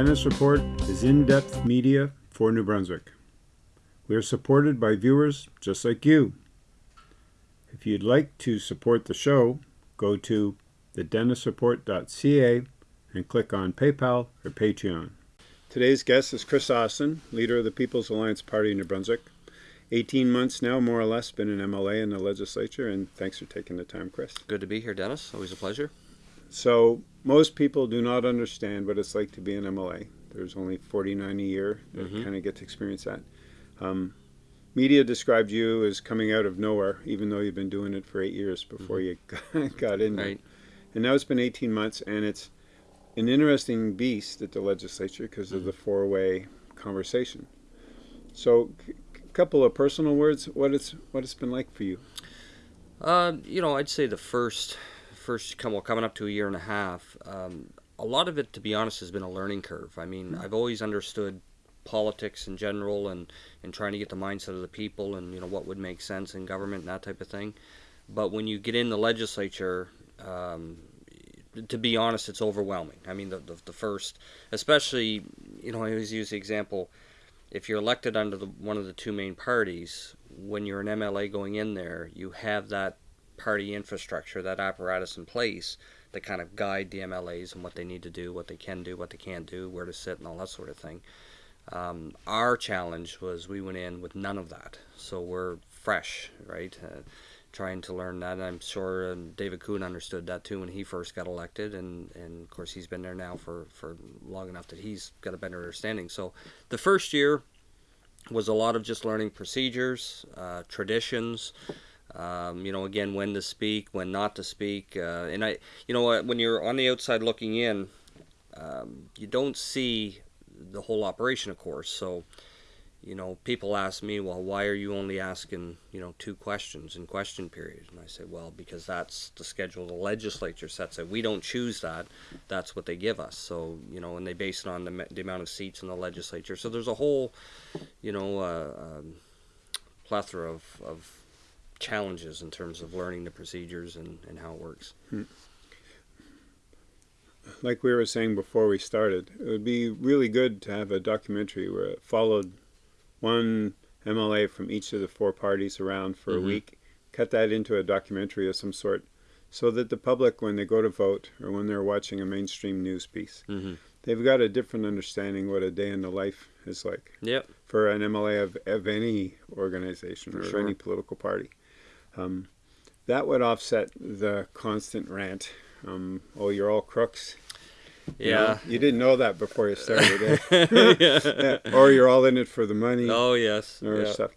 Dennis Report is in depth media for New Brunswick. We are supported by viewers just like you. If you'd like to support the show, go to thedennisreport.ca and click on PayPal or Patreon. Today's guest is Chris Austin, leader of the People's Alliance Party in New Brunswick. 18 months now, more or less, been an MLA in the legislature, and thanks for taking the time, Chris. Good to be here, Dennis. Always a pleasure. So, most people do not understand what it's like to be an MLA. There's only 49 a year that Mhm. kind of get to experience that. Um, media described you as coming out of nowhere, even though you've been doing it for eight years before you got, in there. Right. And now it's been 18 months, and it's an interesting beast at the legislature because of the four-way conversation. So, a couple of personal words. What it's what it's been like for you. Uh, you know, I'd say the first, first come well, coming up to a year and a half. Um, a lot of it, to be honest, has been a learning curve. I mean, I've always understood politics in general and and trying to get the mindset of the people and you know what would make sense in government and that type of thing. But when you get in the legislature, um, to be honest, it's overwhelming. I mean, the, the the first, especially, you know, I always use the example. If you're elected under the, one of the two main parties, when you're an MLA going in there, you have that party infrastructure, that apparatus in place that kind of guide the MLAs and what they need to do, what they can do, what they can't do, where to sit, and all that sort of thing. Um, our challenge was we went in with none of that, so we're fresh, right? Uh, trying to learn that. And I'm sure um, David Coon understood that too when he first got elected, and, and of course he's been there now for, for long enough that he's got a better understanding. So the first year was a lot of just learning procedures, uh, traditions. Um, you know, again, when to speak, when not to speak, uh, and I, you know, when you're on the outside looking in, um, you don't see the whole operation, of course. So, you know, people ask me, well, why are you only asking, you know, two questions in question period? And I say, well, because that's the schedule the legislature sets it. We don't choose that. That's what they give us. So, you know, and they base it on the, the amount of seats in the legislature. So there's a whole, you know, uh, um, plethora of, of challenges in terms of learning the procedures and, and how it works. like we were saying before we started, it would be really good to have a documentary where it followed one MLA from each of the four parties around for Mhm. a week, cut that into a documentary of some sort, so that the public, when they go to vote or when they're watching a mainstream news piece, Mm-hmm. they've got a different understanding what a day in the life is like Yep. for an MLA of, of any organization For or sure. any political party. Um, that would offset the constant rant. Um, oh, you're all crooks. You know, Yeah. you didn't know that before you started. eh? yeah. Yeah, Or you're all in it for the money Oh yes. or yeah. stuff.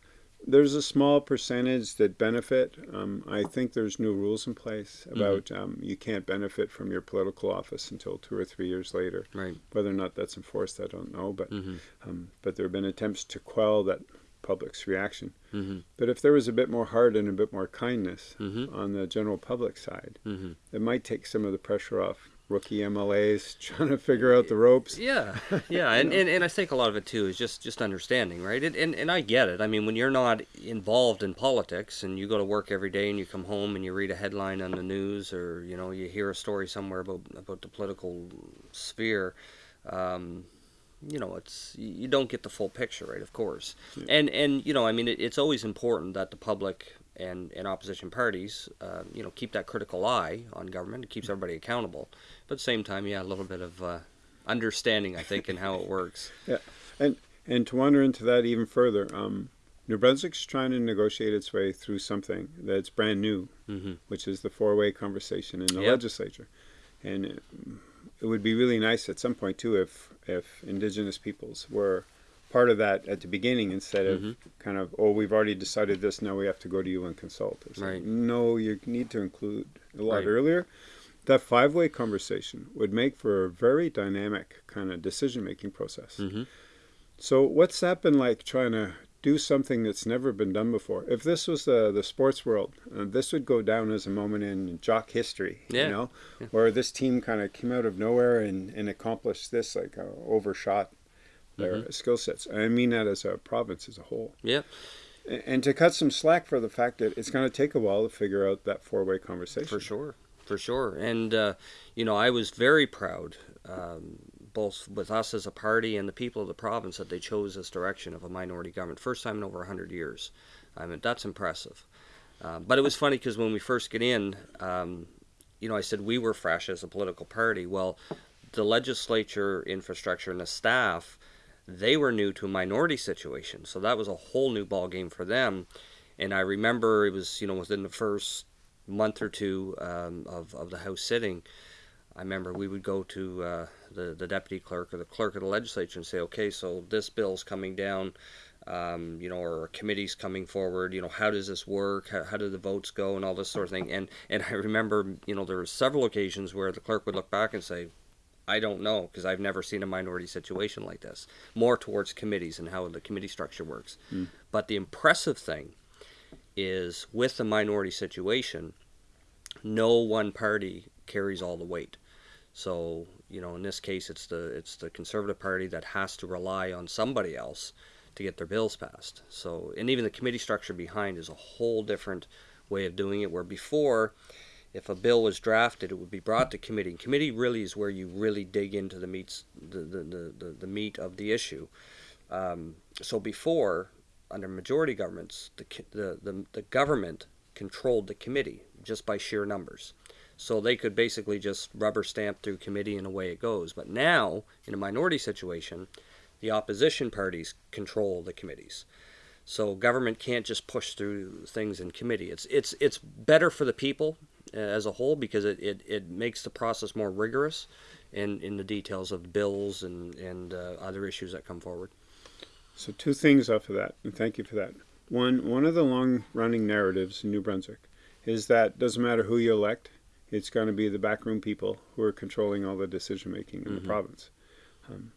There's a small percentage that benefit. Um, I think there's new rules in place Mm-hmm. about um, you can't benefit from your political office until two or three years later. Right. Whether or not that's enforced, I don't know. But Mm-hmm. um, but there have been attempts to quell that public's reaction. Mm-hmm. But if there was a bit more heart and a bit more kindness Mm-hmm. on the general public side, Mm-hmm. it might take some of the pressure off rookie MLAs trying to figure out the ropes. Yeah, yeah, and, and, and I think a lot of it too is just just understanding, right? And, and and I get it. I mean, when you're not involved in politics and you go to work every day and you come home and you read a headline on the news or you know you hear a story somewhere about about the political sphere, um, you know, it's you don't get the full picture, right? Of course, Yeah. and and you know, I mean, it, it's always important that the public and, and opposition parties, uh, you know, keep that critical eye on government. It keeps everybody accountable, but at the same time, yeah, a little bit of uh, understanding, I think, in how it works. Yeah and and to wander into that even further, um, New Brunswick's trying to negotiate its way through something that's brand new, hmm which is the four-way conversation in the Yep. legislature. And it, would be really nice at some point too if if Indigenous peoples were part of that at the beginning instead of Mhm. kind of oh we've already decided this now we have to go to you and consult. It's like, Right. no, you need to include a lot Right. earlier. That five-way conversation would make for a very dynamic kind of decision-making process. hmm So what's that been like trying to do something that's never been done before? If this was the the sports world, uh, this would go down as a moment in jock history, Yeah. you know, Yeah. where this team kind of came out of nowhere and, and accomplished this, like uh, overshot their Mm-hmm. skill sets. I mean that as a province as a whole. Yeah. A- And to cut some slack for the fact that it's going to take a while to figure out that four-way conversation. For sure, for sure. And uh, you know, I was very proud um, both with us as a party and the people of the province that they chose this direction of a minority government. First time in over 100 years. I mean, that's impressive. Uh, but it was funny because when we first get in, um, you know, I said we were fresh as a political party. Well, the legislature infrastructure and the staff, they were new to a minority situation. So that was a whole new ball game for them. And I remember it was, you know, within the first month or two um, of, of the House sitting, I remember we would go to uh, the, the deputy clerk or the clerk of the legislature and say, okay, so this bill's coming down, um, you know, or a committee's coming forward, you know, how does this work? How, how do the votes go and all this sort of thing. And, and I remember, you know, there were several occasions where the clerk would look back and say, I don't know because I've never seen a minority situation like this. More towards committees and how the committee structure works. Mm. But the impressive thing is with the minority situation, no one party carries all the weight. So you know, in this case, it's the it's the Conservative Party that has to rely on somebody else to get their bills passed. So, and even the committee structure behind is a whole different way of doing it. Where before, if a bill was drafted, it would be brought to committee. And committee really is where you really dig into the meats the the, the, the, the meat of the issue. Um, so before, under majority governments, the, the, the, the government controlled the committee just by sheer numbers. So they could basically just rubber stamp through committee and away it goes. But now, in a minority situation, the opposition parties control the committees. So government can't just push through things in committee. It's it's it's better for the people uh, as a whole because it, it, it makes the process more rigorous in, in the details of bills and, and uh, other issues that come forward. So two things off of that, and thank you for that. One one of the long running narratives in New Brunswick is that doesn't matter who you elect, it's going to be the backroom people who are controlling all the decision making in mm-hmm. the province. Um,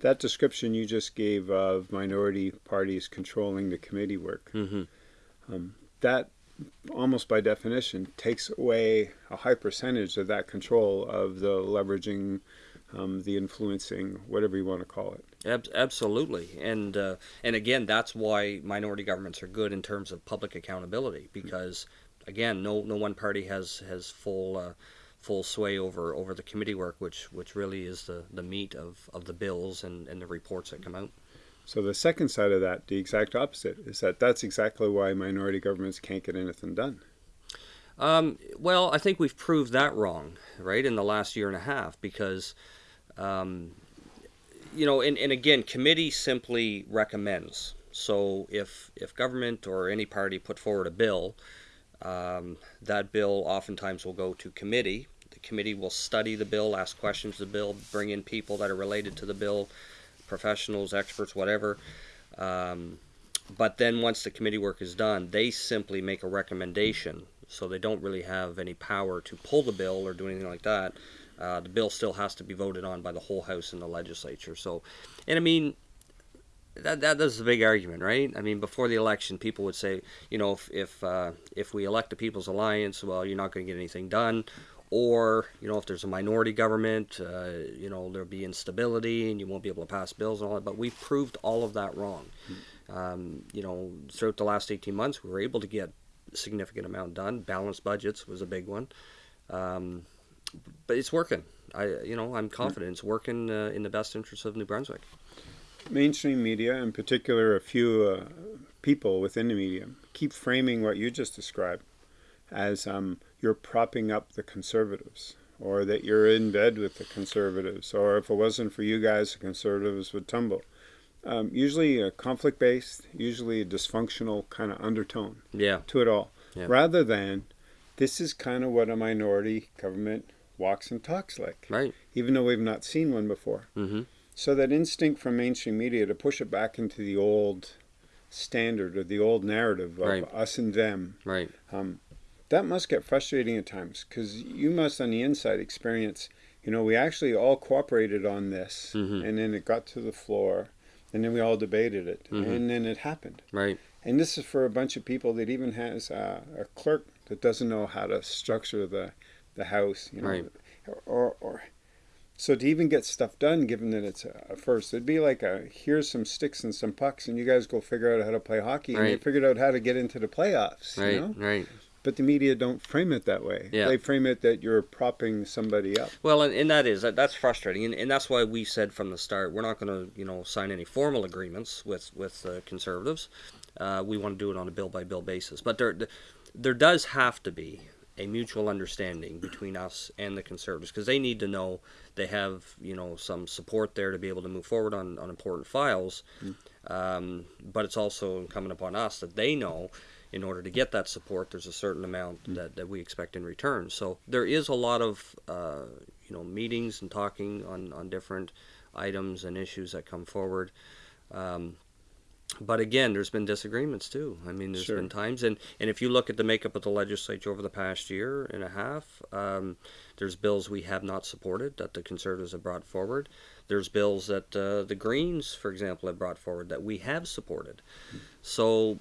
that description you just gave of minority parties controlling the committee work, mm-hmm. um, that almost by definition takes away a high percentage of that control of the leveraging, um, the influencing, whatever you want to call it. Ab- absolutely, and uh, and again, that's why minority governments are good in terms of public accountability because again, no no one party has has full uh, full sway over over the committee work, which which really is the the meat of of the bills and and the reports that come out. So the second side of that, the exact opposite, is that that's exactly why minority governments can't get anything done. Um, well, I think we've proved that wrong, right, in the last year and a half, because, um, you know, and, and again, committee simply recommends. So if if government or any party put forward a bill, um, that bill oftentimes will go to committee. The committee will study the bill, ask questions of the bill, bring in people that are related to the bill, professionals, experts, whatever. Um, but then once the committee work is done, they simply make a recommendation. So they don't really have any power to pull the bill or do anything like that. Uh, the bill still has to be voted on by the whole House and the legislature. So, and I mean, that that a big argument, right? I mean, before the election, people would say, you know, if if uh, if we elect the People's Alliance, well, you're not going to get anything done, or you know, if there's a minority government, uh, you know, there'll be instability and you won't be able to pass bills and all that. But we've proved all of that wrong. Um, you know, throughout the last 18 months, we were able to get a significant amount done. Balanced budgets was a big one, um, but it's working. I, you know, I'm confident it's working uh, in the best interest of New Brunswick mainstream media, in particular a few uh, people within the media, keep framing what you just described as um, you're propping up the conservatives, or that you're in bed with the conservatives, or if it wasn't for you guys, the conservatives would tumble. Um, usually a conflict based, usually a dysfunctional kind of undertone yeah. to it all, yeah. rather than this is kind of what a minority government walks and talks like. Right. Even though we've not seen one before. Mm-hmm. So that instinct from mainstream media to push it back into the old standard or the old narrative of right. us and them. Right. Um, that must get frustrating at times because you must on the inside experience, you know, we actually all cooperated on this mm-hmm. and then it got to the floor and then we all debated it mm-hmm. and then it happened. Right. And this is for a bunch of people that even has uh, a clerk that doesn't know how to structure the, the house, you know, right. or, or so to even get stuff done, given that it's a first, it'd be like a here's some sticks and some pucks, and you guys go figure out how to play hockey, right. and you figured out how to get into the playoffs. Right, you know? right. But the media don't frame it that way. Yeah. They frame it that you're propping somebody up. Well, and, and that is that, that's frustrating, and, and that's why we said from the start we're not going to you know sign any formal agreements with with uh, conservatives. Uh, we want to do it on a bill by bill basis, but there there does have to be a mutual understanding between us and the conservatives because they need to know they have you know some support there to be able to move forward on, on important files. Um, but it's also incumbent upon us that they know in order to get that support, there's a certain amount that, that we expect in return. So there is a lot of uh, you know meetings and talking on, on different items and issues that come forward. Um, but again, there's been disagreements too. I mean, there's Sure. been times, and, and if you look at the makeup of the legislature over the past year and a half, um, there's bills we have not supported that the Conservatives have brought forward. There's bills that uh, the Greens, for example, have brought forward that we have supported. So,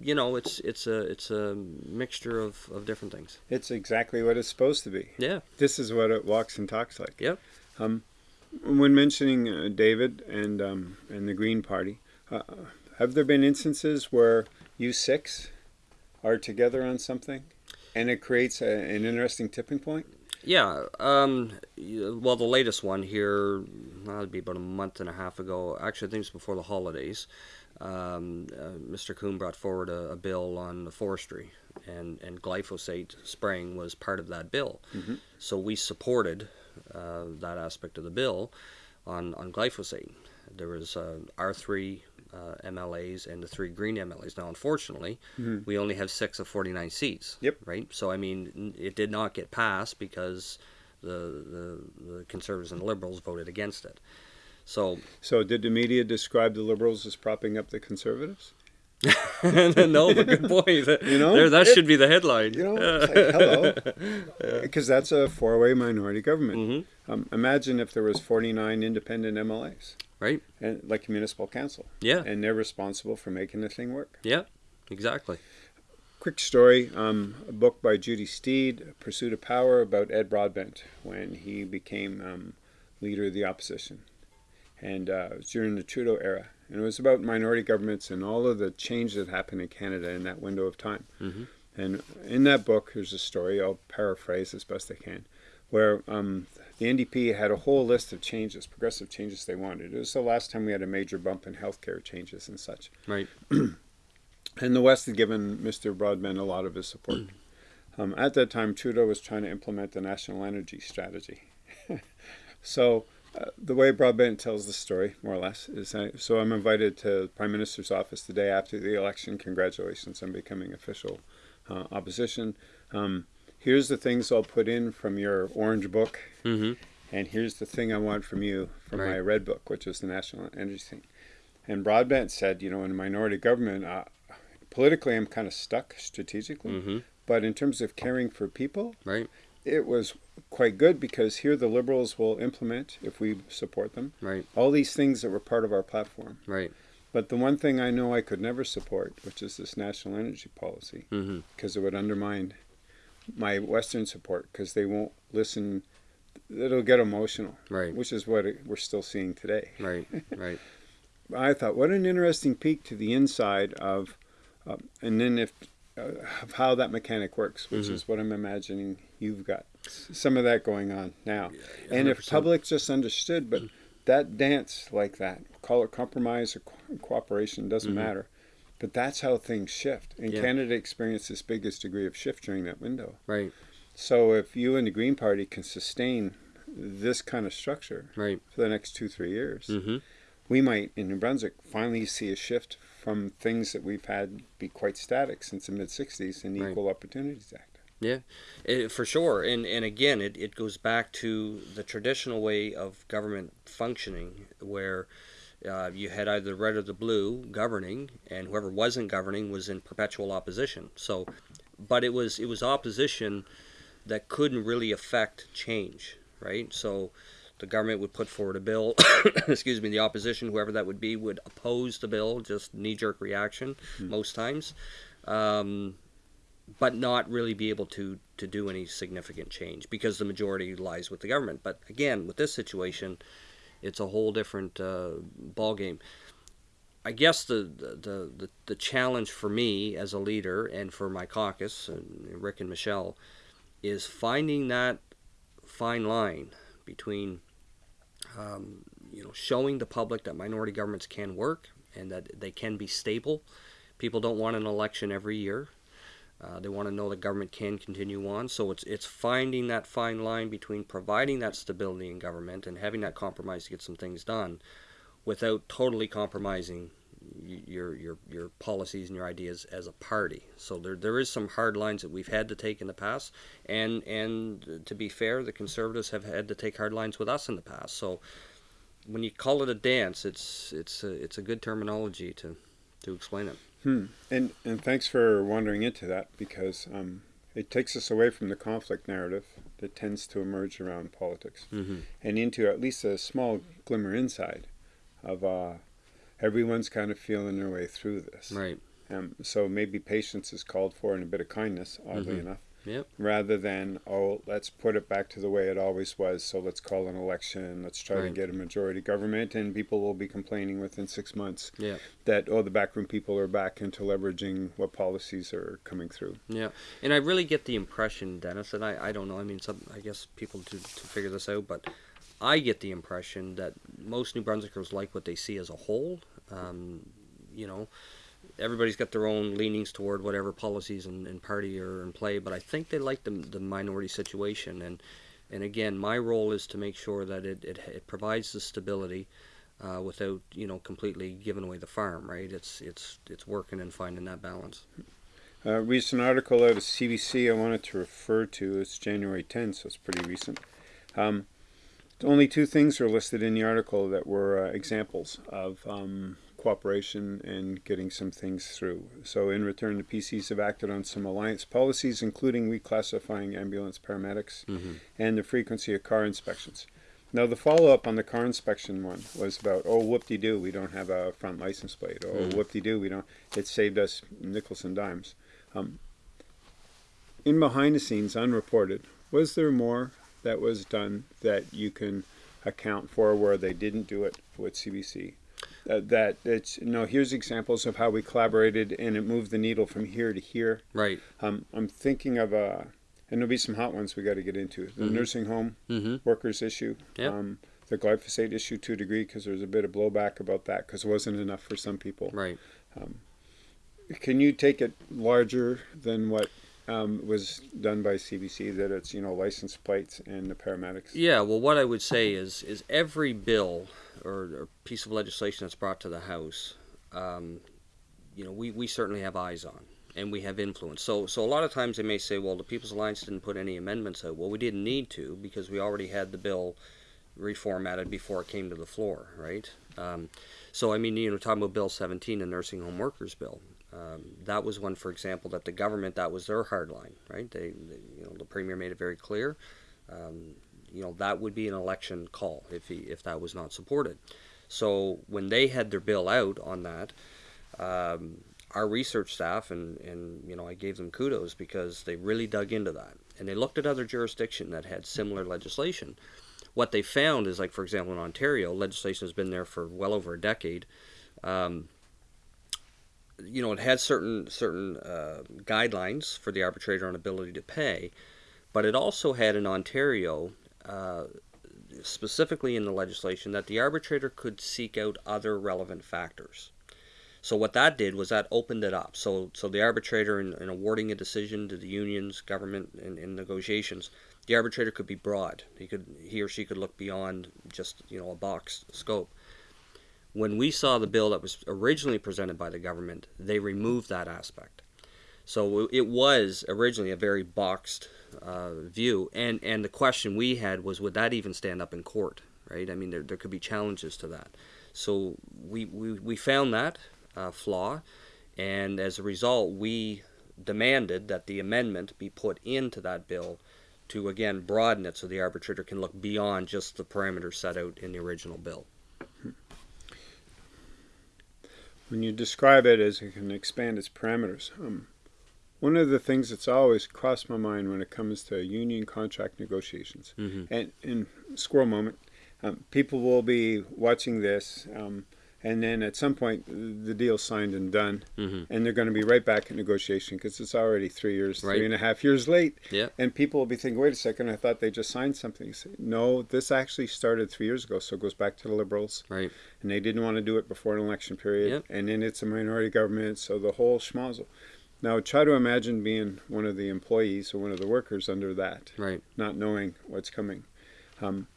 you know, it's it's a it's a mixture of, of different things. It's exactly what it's supposed to be. Yeah. This is what it walks and talks like. Yep. When mentioning uh, David and um, and the Green Party, uh, have there been instances where you six are together on something, and it creates a, an interesting tipping point? Yeah. Um, well, the latest one here, that'd be about a month and a half ago. Actually, I think it's before the holidays. Um, uh, Mr. Coon brought forward a, a bill on the forestry, and, and glyphosate spraying was part of that bill. Mhm. So we supported uh, that aspect of the bill on, on glyphosate. There was uh, our three uh, MLAs and the three green MLAs. Now, unfortunately, Mhm. we only have six of 49 seats. Yep. Right? So, I mean, it did not get passed because the, the, the conservatives and liberals voted against it. So, So, did the media describe the liberals as propping up the conservatives? no, but good point. You know, there, that it- should be the headline. You know, like, hello, because that's a four-way minority government. hmm Um, imagine if there was 49 independent MLAs, Right? and like a municipal council, Yeah. and they're responsible for making the thing work. Yeah. Exactly. Quick story: um, a book by Judy Steed, "Pursuit of Power," about Ed Broadbent when he became um, leader of the opposition, and uh, it was during the Trudeau era, and it was about minority governments and all of the change that happened in Canada in that window of time. Mhm. And in that book, there's a story. I'll paraphrase as best I can, where um, the NDP had a whole list of changes, progressive changes they wanted. It was the last time we had a major bump in healthcare changes and such. Right. And the West had given Mr. Broadbent a lot of his support. Um, at that time, Trudeau was trying to implement the national energy strategy. so, uh, the way Broadbent tells the story, more or less, is I, so I'm invited to the Prime Minister's office the day after the election. Congratulations on becoming official uh, opposition. Um, here's the things I'll put in from your orange book, hmm and here's the thing I want from you from my red book, which is the national energy thing. And Broadbent said, you know, in a minority government, uh, politically I'm kind of stuck strategically, hmm but in terms of caring for people, Right. it was quite good because here the liberals will implement, if we support them, Right. all these things that were part of our platform. Right. But the one thing I know I could never support, which is this national energy policy, hmm because it would undermine my Western support because they won't listen. It'll get emotional, Right. which is what we're still seeing today. Right. Right. I thought, what an interesting peek to the inside of, uh, and then if uh, of how that mechanic works, which Mhm. is what I'm imagining you've got some of that going on now. and if 100%. public just understood, but that dance like that, call it compromise or co- cooperation, doesn't Mhm. matter. But that's how things shift. And Yeah. Canada experienced its biggest degree of shift during that window. Right. So if you and the Green Party can sustain this kind of structure Right. for the next two, three years, hmm we might in New Brunswick finally see a shift from things that we've had be quite static since the mid 60s in the Right. Equal Opportunities Act. It, for sure, and and again, it, it goes back to the traditional way of government functioning, where uh, you had either the red or the blue governing, and whoever wasn't governing was in perpetual opposition. So, but it was it was opposition that couldn't really affect change, right? So, the government would put forward a bill. excuse me, the opposition, whoever that would be, would oppose the bill, just knee jerk reaction most times. Um, but not really be able to to do any significant change because the majority lies with the government. But again, with this situation, it's a whole different uh, ball game. I guess the, the, the, the, challenge for me as a leader and for my caucus, and Rick and Michelle, is finding that fine line between um, you know showing the public that minority governments can work and that they can be stable. People don't want an election every year. Uh, they want to know the government can continue on. So it's it's finding that fine line between providing that stability in government and having that compromise to get some things done without totally compromising your your your policies and your ideas as a party. So there there is some hard lines that we've had to take in the past, and and to be fair, the conservatives have had to take hard lines with us in the past. So when you call it a dance, it's it's a, it's a good terminology to to explain it. Hmm. And and thanks for wandering into that because um, it takes us away from the conflict narrative that tends to emerge around politics mm-hmm. and into at least a small glimmer inside of uh, everyone's kind of feeling their way through this. Right. Um, so maybe patience is called for and a bit of kindness, oddly mm-hmm. enough. Yep. Rather than, oh, let's put it back to the way it always was. So let's call an election. Let's try right. to get a majority government, and people will be complaining within six months yeah. that oh, the backroom people are back into leveraging what policies are coming through. Yeah, and I really get the impression, Dennis, and I, I don't know. I mean, some I guess people to to figure this out, but I get the impression that most New Brunswickers like what they see as a whole. Um, you know, everybody's got their own leanings toward whatever policies and, and party are in play, but I think they like the, the minority situation. And, and again, my role is to make sure that it, it, it provides the stability uh, without, you know, completely giving away the farm, right? It's, it's, it's working and finding that balance. A recent article out of CBC I wanted to refer to. It's January 10th, so it's pretty recent. Um, only two things are listed in the article that were uh, examples of um, cooperation and getting some things through. So in return, the PCs have acted on some alliance policies, including reclassifying ambulance paramedics mm-hmm. and the frequency of car inspections. Now the follow-up on the car inspection one was about, oh, whoop-de-doo, we don't have a front license plate. Oh, Mm. whoop-de-doo, we don't. It saved us nickels and dimes. Um, in behind the scenes, unreported, was there more that was done that you can account for where they didn't do it with CBC? Uh, that it's you know here's examples of how we collaborated and it moved the needle from here to here. Right. Um, I'm thinking of a, and there'll be some hot ones we got to get into the Mhm. nursing home Mm-hmm. workers issue. Yep. Um, the glyphosate issue to a degree because there's a bit of blowback about that because it wasn't enough for some people. Right. Can you take it larger than what um, was done by CBC? That it's you know license plates and the paramedics. Yeah, well, what I would say is is every bill or, or piece of legislation that's brought to the House, um, you know, we, we certainly have eyes on and we have influence. So so a lot of times they may say, well, the People's Alliance didn't put any amendments out. Well, we didn't need to because we already had the bill reformatted before it came to the floor, right? Um, so I mean, you know, talking about Bill 17, the nursing home workers bill. Um, that was one, for example, that the government that was their hard line, right? They, they you know, the premier made it very clear. Um, you know, that would be an election call if he, if that was not supported. So when they had their bill out on that, um, our research staff and, and you know I gave them kudos because they really dug into that and they looked at other jurisdictions that had similar legislation. What they found is like for example in Ontario, legislation has been there for well over a decade. Um, you know, it had certain certain uh, guidelines for the arbitrator on ability to pay, but it also had in Ontario, uh, specifically in the legislation, that the arbitrator could seek out other relevant factors. So what that did was that opened it up. So so the arbitrator in, in awarding a decision to the unions, government, in, in negotiations, the arbitrator could be broad. He could he or she could look beyond just you know a box scope when we saw the bill that was originally presented by the government, they removed that aspect. So it was originally a very boxed uh, view, and and the question we had was, would that even stand up in court? Right? I mean, there there could be challenges to that. So we we, we found that uh, flaw, and as a result, we demanded that the amendment be put into that bill to again broaden it so the arbitrator can look beyond just the parameters set out in the original bill. When you describe it as it can expand its parameters, um, one of the things that's always crossed my mind when it comes to union contract negotiations, Mhm. and in squirrel moment, um, people will be watching this, um, and then at some point the deal's signed and done, Mhm. and they're going to be right back in negotiation because it's already three years, Right. three and a half years late. Yeah. And people will be thinking, wait a second, I thought they just signed something. Say, no, this actually started three years ago, so it goes back to the Liberals, Right. and they didn't want to do it before an election period, Yep. and then it's a minority government, so the whole schmozzle. Now try to imagine being one of the employees or one of the workers under that Right. not knowing what's coming. Um,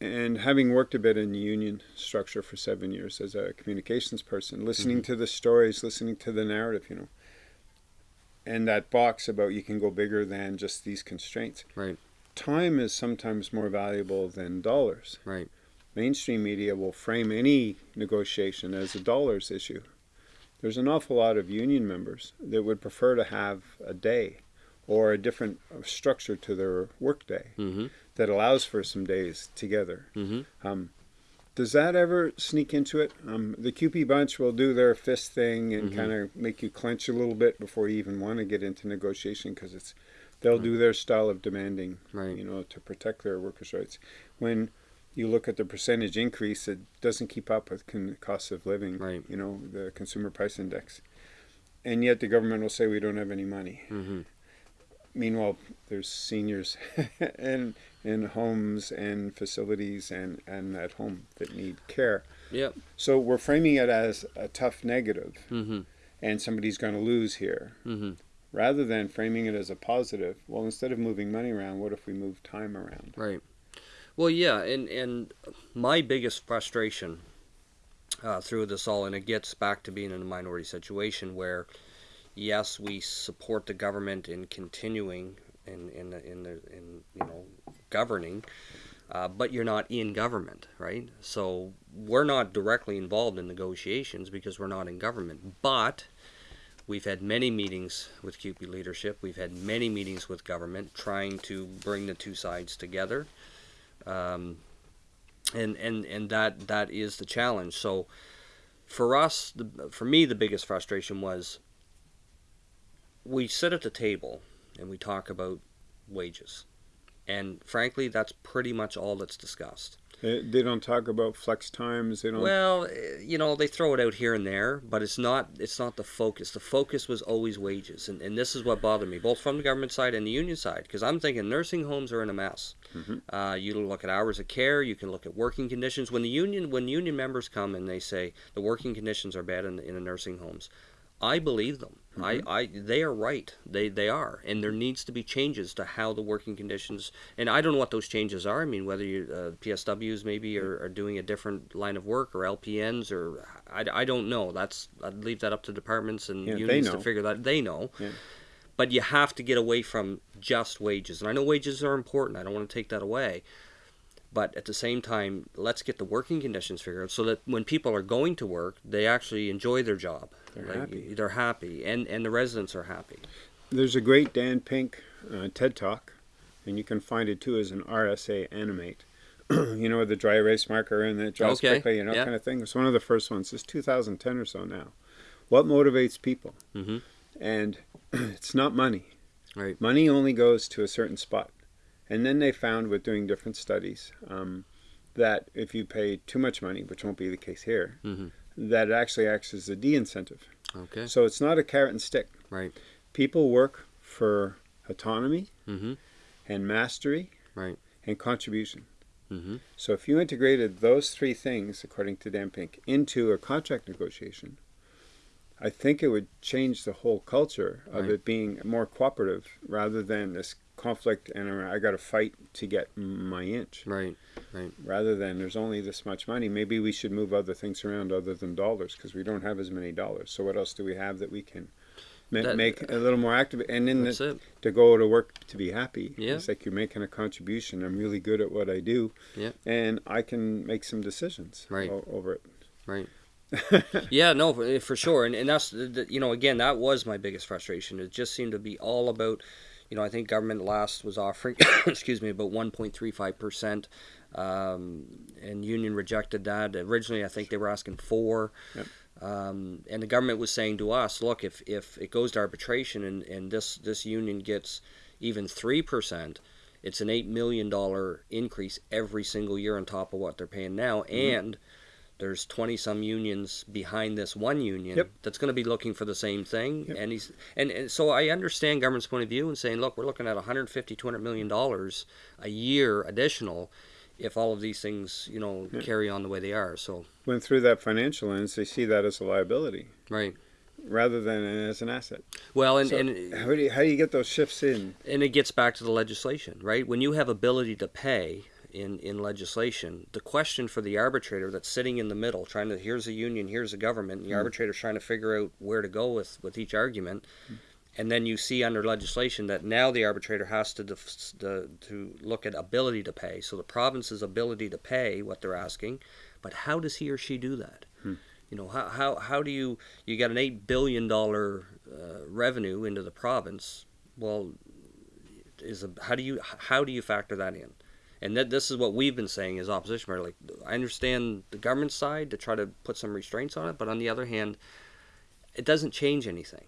and having worked a bit in the union structure for seven years as a communications person, listening to the stories, listening to the narrative, you know, and that box about you can go bigger than just these constraints. Right. Time is sometimes more valuable than dollars. Right. Mainstream media will frame any negotiation as a dollars issue. There's an awful lot of union members that would prefer to have a day or a different structure to their workday Mm-hmm. that allows for some days together. Mm-hmm. Um, does that ever sneak into it? Um, the CUPE bunch will do their fist thing and Mhm. kind of make you clench a little bit before you even want to get into negotiation because it's they'll do their style of demanding, Right. you know, to protect their workers' rights. When you look at the percentage increase, it doesn't keep up with con- cost of living, Right. you know, the consumer price index. And yet the government will say we don't have any money. Mm-hmm. Meanwhile, there's seniors in in homes and facilities and, and at home that need care. Yep. So we're framing it as a tough negative Mm-hmm. and somebody's going to lose here. Mm-hmm. Rather than framing it as a positive, well, instead of moving money around, what if we move time around? Right. Well, yeah, and and my biggest frustration uh, through this all, and it gets back to being in a minority situation where, yes, we support the government in continuing in in the, in the in you know governing. Uh, but you're not in government, right? So we're not directly involved in negotiations because we're not in government. But We've had many meetings with CUPE leadership. We've had many meetings with government trying to bring the two sides together. Um, and, and, and that, that is the challenge. So for us, the, for me, the biggest frustration was we sit at the table and we talk about wages. And frankly, that's pretty much all that's discussed. They, they don't talk about flex times. They don't. Well, eh, you know, they throw it out here and there, but it's not it's not the focus. The focus was always wages, and, and this is what bothered me, both from the government side and the union side, because I'm thinking nursing homes are in a mess. Mhm. Uh, you look at hours of care, you can look at working conditions. When the union when union members come and they say the working conditions are bad in, in the nursing homes, I believe them. I, I they are right. They they are, and there needs to be changes to how the working conditions. And I don't know what those changes are. I mean, whether you uh, PSWs maybe are, are doing a different line of work or LPNs or I, I don't know. That's I'd leave that up to departments and Yeah, unions to figure that. They know. Yeah. But you have to get away from just wages, and I know wages are important. I don't want to take that away. But at the same time, let's get the working conditions figured out so that when people are going to work, they actually enjoy their job. They're Like, happy. They're happy, and and the residents are happy. There's a great Dan Pink uh, TED Talk, and you can find it too as an RSA animate. you know, the dry erase marker and it draws Okay, quickly, you know, yeah. kind of thing. It's one of the first ones. It's 2010 or so now. What motivates people? hmm And it's not money. Right. Money only goes to a certain spot. And then they found with doing different studies um, that if you pay too much money, which won't be the case here, hmm that it actually acts as a de-incentive. Okay. So it's not a carrot and stick. Right. People work for autonomy hmm and mastery Right. and contribution. Mm -hmm. So if you integrated those three things, according to Dan Pink, into a contract negotiation, I think it would change the whole culture of Right. it being more cooperative rather than this conflict and I got to fight to get my inch. Right. right. Rather than there's only this much money, maybe we should move other things around other than dollars because we don't have as many dollars. So what else do we have that we can ma- That- make a little more active? And in the, to go to work to be happy. Yeah. It's like you're making a contribution. I'm really good at what I do. Yeah. And I can make some decisions Right. o- over it. Right. yeah, no, for, for sure, and and that's the- the- you know again that was my biggest frustration. It just seemed to be all about, you know, I think government last was offering, excuse me, about one point three five percent, um, and union rejected that. Originally, I think they were asking four. Yep. Um, and the government was saying to us, look, if, if it goes to arbitration and, and this, this union gets even 3%, it's an $8 million increase every single year on top of what they're paying now. And there's 20 some unions behind this one union Yep. that's going to be looking for the same thing Yep. and he's and, and so i understand government's point of view and saying look we're looking at 150 200 million dollars a year additional if all of these things you know Yeah. carry on the way they are so When through that financial lens, they see that as a liability right rather than as an asset. well and So and how, do you, how do you get those shifts in? and it gets back to the legislation, right? When you have ability to pay in, in legislation, the question for the arbitrator that's sitting in the middle, trying to here's a union, here's a government, and the Hmm. arbitrator's trying to figure out where to go with, with each argument, and then you see under legislation that now the arbitrator has to def- to, to look at ability to pay. So the province's ability to pay what they're asking, but how does he or she do that? Hmm. You know, how, how, how do you you got an eight billion dollar uh, revenue into the province? Well, is a, how do you how do you factor that in? And that this is what we've been saying as opposition. We're like, I understand the government side to try to put some restraints on it, but on the other hand, it doesn't change anything.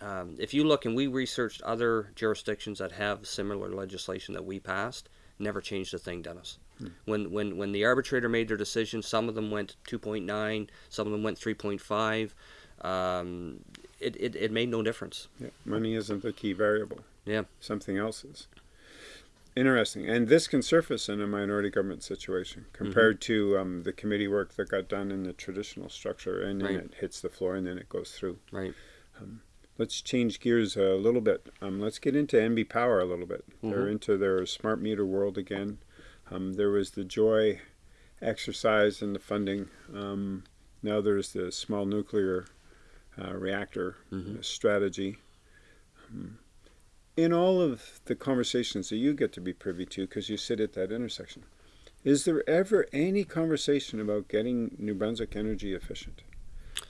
Um, if you look and we researched other jurisdictions that have similar legislation that we passed, never changed a thing, Dennis. When when when the arbitrator made their decision, some of them went 2.9, some of them went 3.5. Um, it, it, it made no difference. Yeah, money isn't the key variable. Yeah. Something else is. Interesting. And this can surface in a minority government situation compared to um, the committee work that got done in the traditional structure and then Right. it hits the floor and then it goes through. Right. Let's change gears a little bit. Um, let's get into NB Power a little bit. They're Mhm. into their smart meter world again. Um, there was the Joi exercise and the funding. Um, now there's the small nuclear uh, reactor Mhm. strategy. In all of the conversations that you get to be privy to, because you sit at that intersection, is there ever any conversation about getting New Brunswick energy efficient?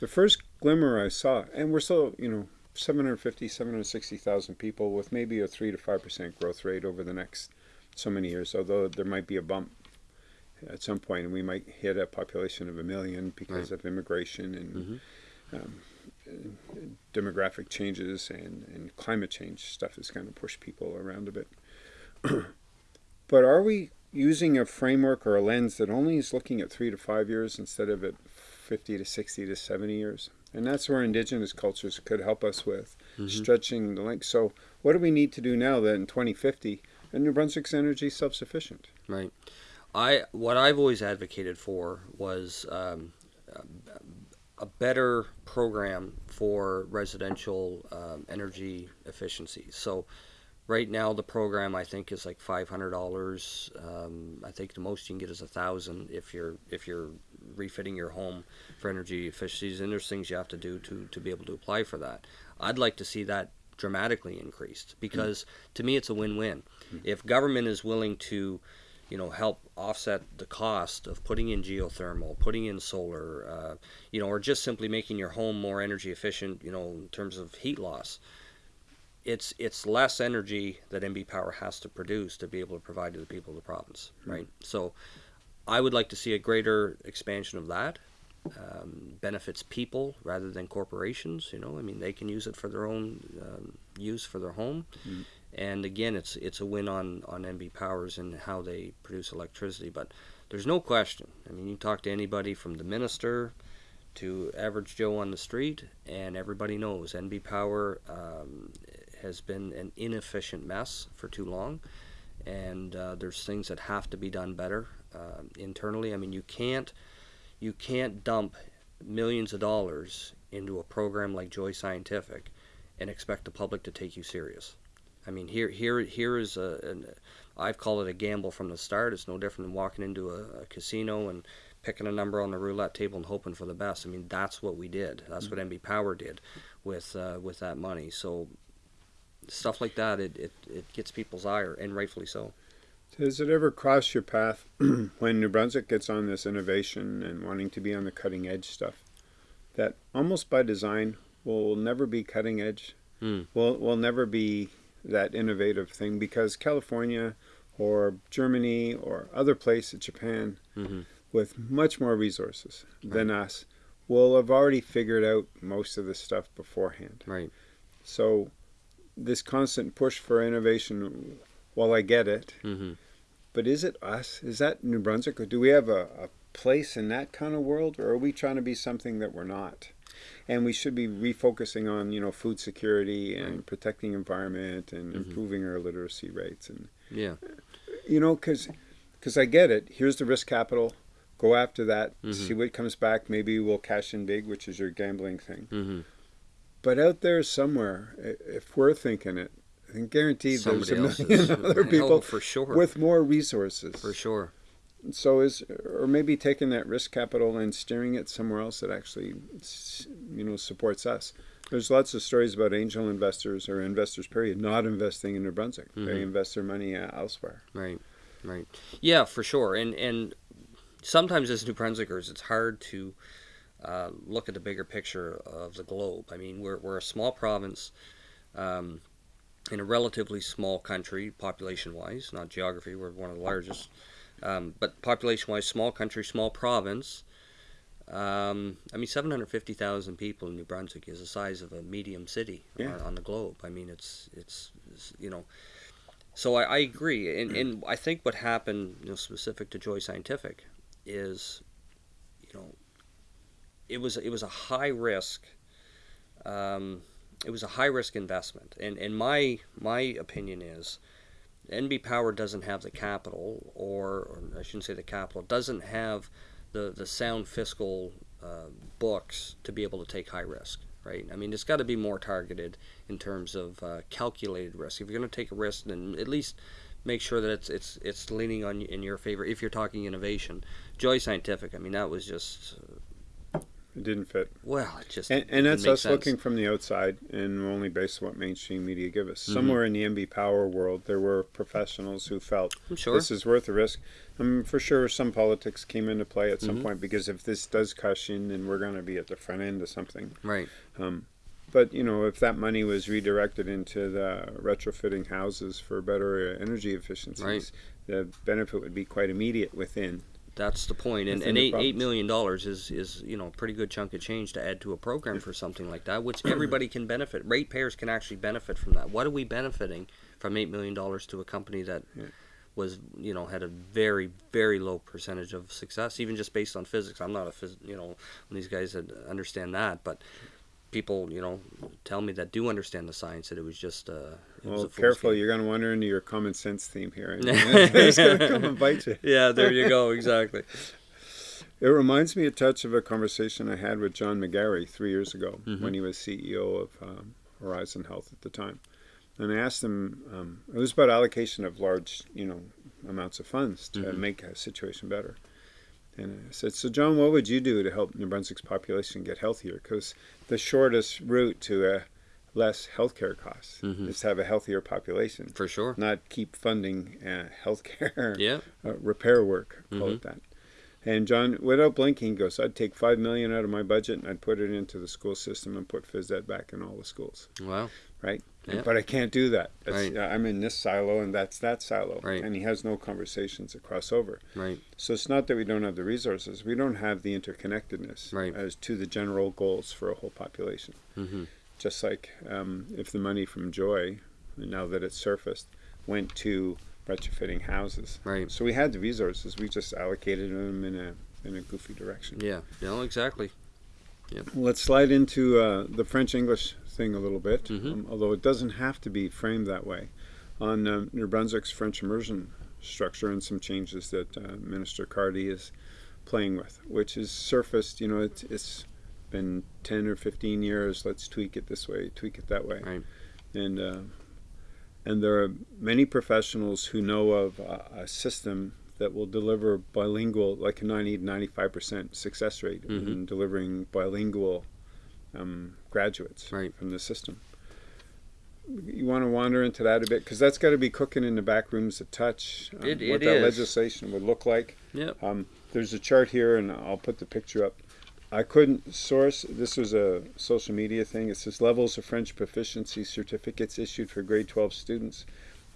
The first glimmer I saw, and we're still, you know, 750, 760,000 people with maybe a 3 to 5% growth rate over the next so many years, although there might be a bump at some point and we might hit a population of a million because of immigration and Mhm. um, demographic changes and, and climate change stuff is going to push people around a bit. but are we using a framework or a lens that only is looking at three to five years instead of at 50 to 60 to 70 years? And that's where indigenous cultures could help us with Mhm. stretching the link. So, what do we need to do now that in 2050 and New Brunswick's energy self sufficient? Right. I what I've always advocated for was um, a, better program for residential um, energy efficiency. So right now the program I think is like five hundred dollars. Um, I think the most you can get is a thousand if you're if you're refitting your home for energy efficiencies. And there's things you have to do to to be able to apply for that. I'd like to see that dramatically increased because to me it's a win-win. If government is willing to you know, help offset the cost of putting in geothermal, putting in solar, uh, you know, or just simply making your home more energy efficient, you know, in terms of heat loss. It's it's less energy that NB Power has to produce to be able to provide to the people of the province, right? So, I would like to see a greater expansion of that. Um, benefits people rather than corporations. You know, I mean, they can use it for their own um, use for their home Mm. And again it's it's a win on on NB Powers and how they produce electricity but there's no question. I mean you talk to anybody from the minister to average Joe on the street and everybody knows NB Power um, has been an inefficient mess for too long. And uh, there's things that have to be done better uh, internally. I mean you can't you can't dump millions of dollars into a program like Joi Scientific and expect the public to take you serious. I mean, here, here, here is a, an, I've called it a gamble from the start. It's no different than walking into a, a casino and picking a number on the roulette table and hoping for the best. I mean, that's what we did. That's what NB Power did with uh, with that money. So stuff like that, it, it, it gets people's ire, and rightfully so. Does it ever cross your path when New Brunswick gets on this innovation and wanting to be on the cutting edge stuff that almost by design will never be cutting edge? Hmm. Will will never be that innovative thing because California or Germany or other places, Japan, hmm with much more resources than us, will have already figured out most of this stuff beforehand. Right. So this constant push for innovation, while I get it, hmm but is it us? Is that New Brunswick, or do we have a, a place in that kind of world, or are we trying to be something that we're not? And we should be refocusing on you know food security and Right. protecting environment and Mhm. improving our literacy rates and Yeah. you know because because I get it. Here's the risk capital. Go after that. Mhm. See what comes back. Maybe we'll cash in big, which is your gambling thing. Mm-hmm. But out there somewhere, if we're thinking it, I can guarantee there's a million other Oh, people for sure. with more resources. for sure. So is or maybe taking that risk capital and steering it somewhere else that actually you know supports us. There's lots of stories about angel investors or investors period not investing in New Brunswick. They Mhm. invest their money uh, elsewhere. Right, right. Yeah, for sure. And and sometimes as New Brunswickers, it's hard to uh, look at the bigger picture of the globe. I mean, we're we're a small province um, in a relatively small country, population-wise, not geography. We're one of the largest, um, but population-wise, small country, small province. Um, I mean, 750,000 people in New Brunswick is the size of a medium city Yeah. on, on the globe. I mean, it's, it's, it's you know, so I, I agree, and, and I think what happened, you know, specific to Joi Scientific, is, you know, it was it was a high risk, um, it was a high risk investment, and and my my opinion is, NB Power doesn't have the capital, or, or I shouldn't say the capital, doesn't have the the sound fiscal uh, books to be able to take high risk. Right. I mean, it's got to be more targeted in terms of uh, calculated risk. If you're going to take a risk, then at least make sure that it's it's it's leaning on in your favor. If you're talking innovation, Joi Scientific, I mean, that was just It didn't fit. well, it just And, and that's us sense. looking from the outside and we're only based on what mainstream media give us. Mhm. Somewhere in the NB Power world, there were professionals who felt I'm sure. this is worth the risk. I mean, for sure, some politics came into play at some Mhm. point because if this does cash in, then we're going to be at the front end of something. right. Um, but you know, if that money was redirected into the retrofitting houses for better uh, energy efficiencies, Right. the benefit would be quite immediate within. That's the point. And, and eight eight million dollars is is you know a pretty good chunk of change to add to a program for something like that, which everybody can benefit. Ratepayers can actually benefit from that. What are we benefiting from eight million dollars to a company that Yeah. was you know had a very very low percentage of success, even just based on physics. I'm not a phys- you know these guys that understand that, but people you know tell me that do understand the science that it was just uh, it was Well, a fool's careful, game. you're going to wander into your common sense theme here. it's going to come and bite you. Yeah, there you go. Exactly. It reminds me a touch of a conversation I had with John McGarry three years ago Mhm. when he was CEO of um, Horizon Health at the time. And I asked him, um, it was about allocation of large, you know, amounts of funds to Mhm. make a situation better. And I said, so John, what would you do to help New Brunswick's population get healthier? Because the shortest route to a less healthcare costs Mhm. is to have a healthier population, For sure. not keep funding uh, healthcare Yeah. uh, repair work, call Mhm. it that. And John, without blinking, goes, I'd take five million out of my budget and I'd put it into the school system and put phys ed back in all the schools. Wow. Right? But I can't do that. That's, Right. uh, I'm in this silo and that's that silo. Right. And he has no conversations that cross over. Right. So it's not that we don't have the resources, we don't have the interconnectedness Right. as to the general goals for a whole population. hmm Just like um, if the money from Joi, now that it's surfaced, went to retrofitting houses. Right. So we had the resources, we just allocated them in a in a goofy direction. Yeah. No, exactly. Let's slide into uh, the French English thing a little bit, Mhm. um, although it doesn't have to be framed that way. On um, New Brunswick's French immersion structure and some changes that uh, Minister Cardy is playing with, which is surfaced. You know, it's, it's been ten or fifteen years. Let's tweak it this way, tweak it that way, Right. and uh, and there are many professionals who know of a, a system that will deliver bilingual, like a 90 95% success rate in Mhm. delivering bilingual um, graduates Right. from the system. You want to wander into that a bit because that's got to be cooking in the back rooms a touch. um, It- what it that is. legislation would look like. Yep. Um, there's a chart here, and I'll put the picture up. I couldn't source. This was a social media thing. It says levels of French proficiency certificates issued for grade 12 students,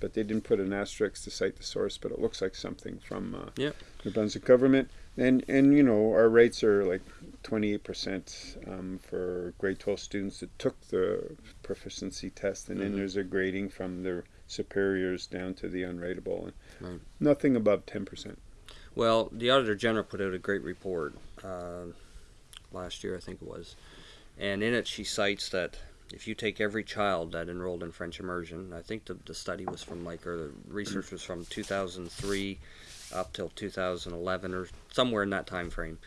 but they didn't put an asterisk to cite the source. But it looks like something from uh, Yep. New Brunswick government. And and you know our rates are like 28% um, for grade 12 students that took the proficiency test, and then Mhm. there's a grading from their superiors down to the unrateable, and Right. nothing above 10%. Well, the Auditor General put out a great report uh, last year, I think it was, and in it she cites that if you take every child that enrolled in French immersion, I think the, the study was from like, or the research was from 2003 up till 2011 or somewhere in that time frame.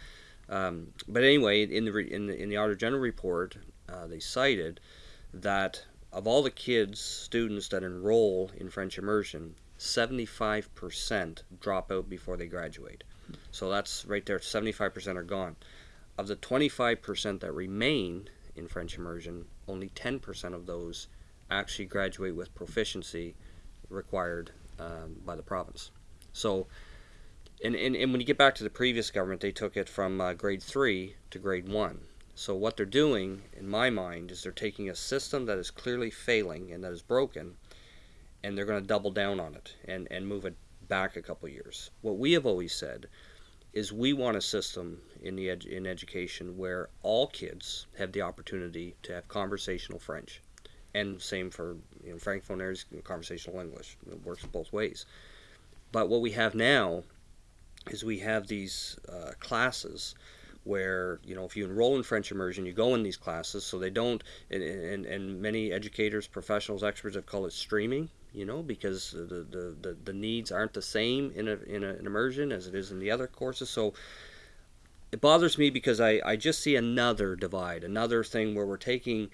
Um, but anyway, in the in the in the Auditor General report, uh, they cited that of all the kids, students that enroll in French immersion, 75% drop out before they graduate. So that's right there, 75% are gone. Of the 25% that remain in French immersion, only 10% of those actually graduate with proficiency required um, by the province. So, and, and, and when you get back to the previous government, they took it from uh, grade 3 to grade 1. So what they're doing, in my mind, is they're taking a system that is clearly failing and that is broken, and they're going to double down on it and, and move it back a couple years. What we have always said is we want a system in the in education where all kids have the opportunity to have conversational French, and same for you know, francophone areas, conversational English. It works both ways. But what we have now is we have these uh, classes where you know if you enroll in French immersion, you go in these classes, so they don't. And, and, and many educators, professionals, experts have called it streaming. You know, because the, the, the, the needs aren't the same in a, in a, an immersion as it is in the other courses. So it bothers me because I, I just see another divide, another thing where we're taking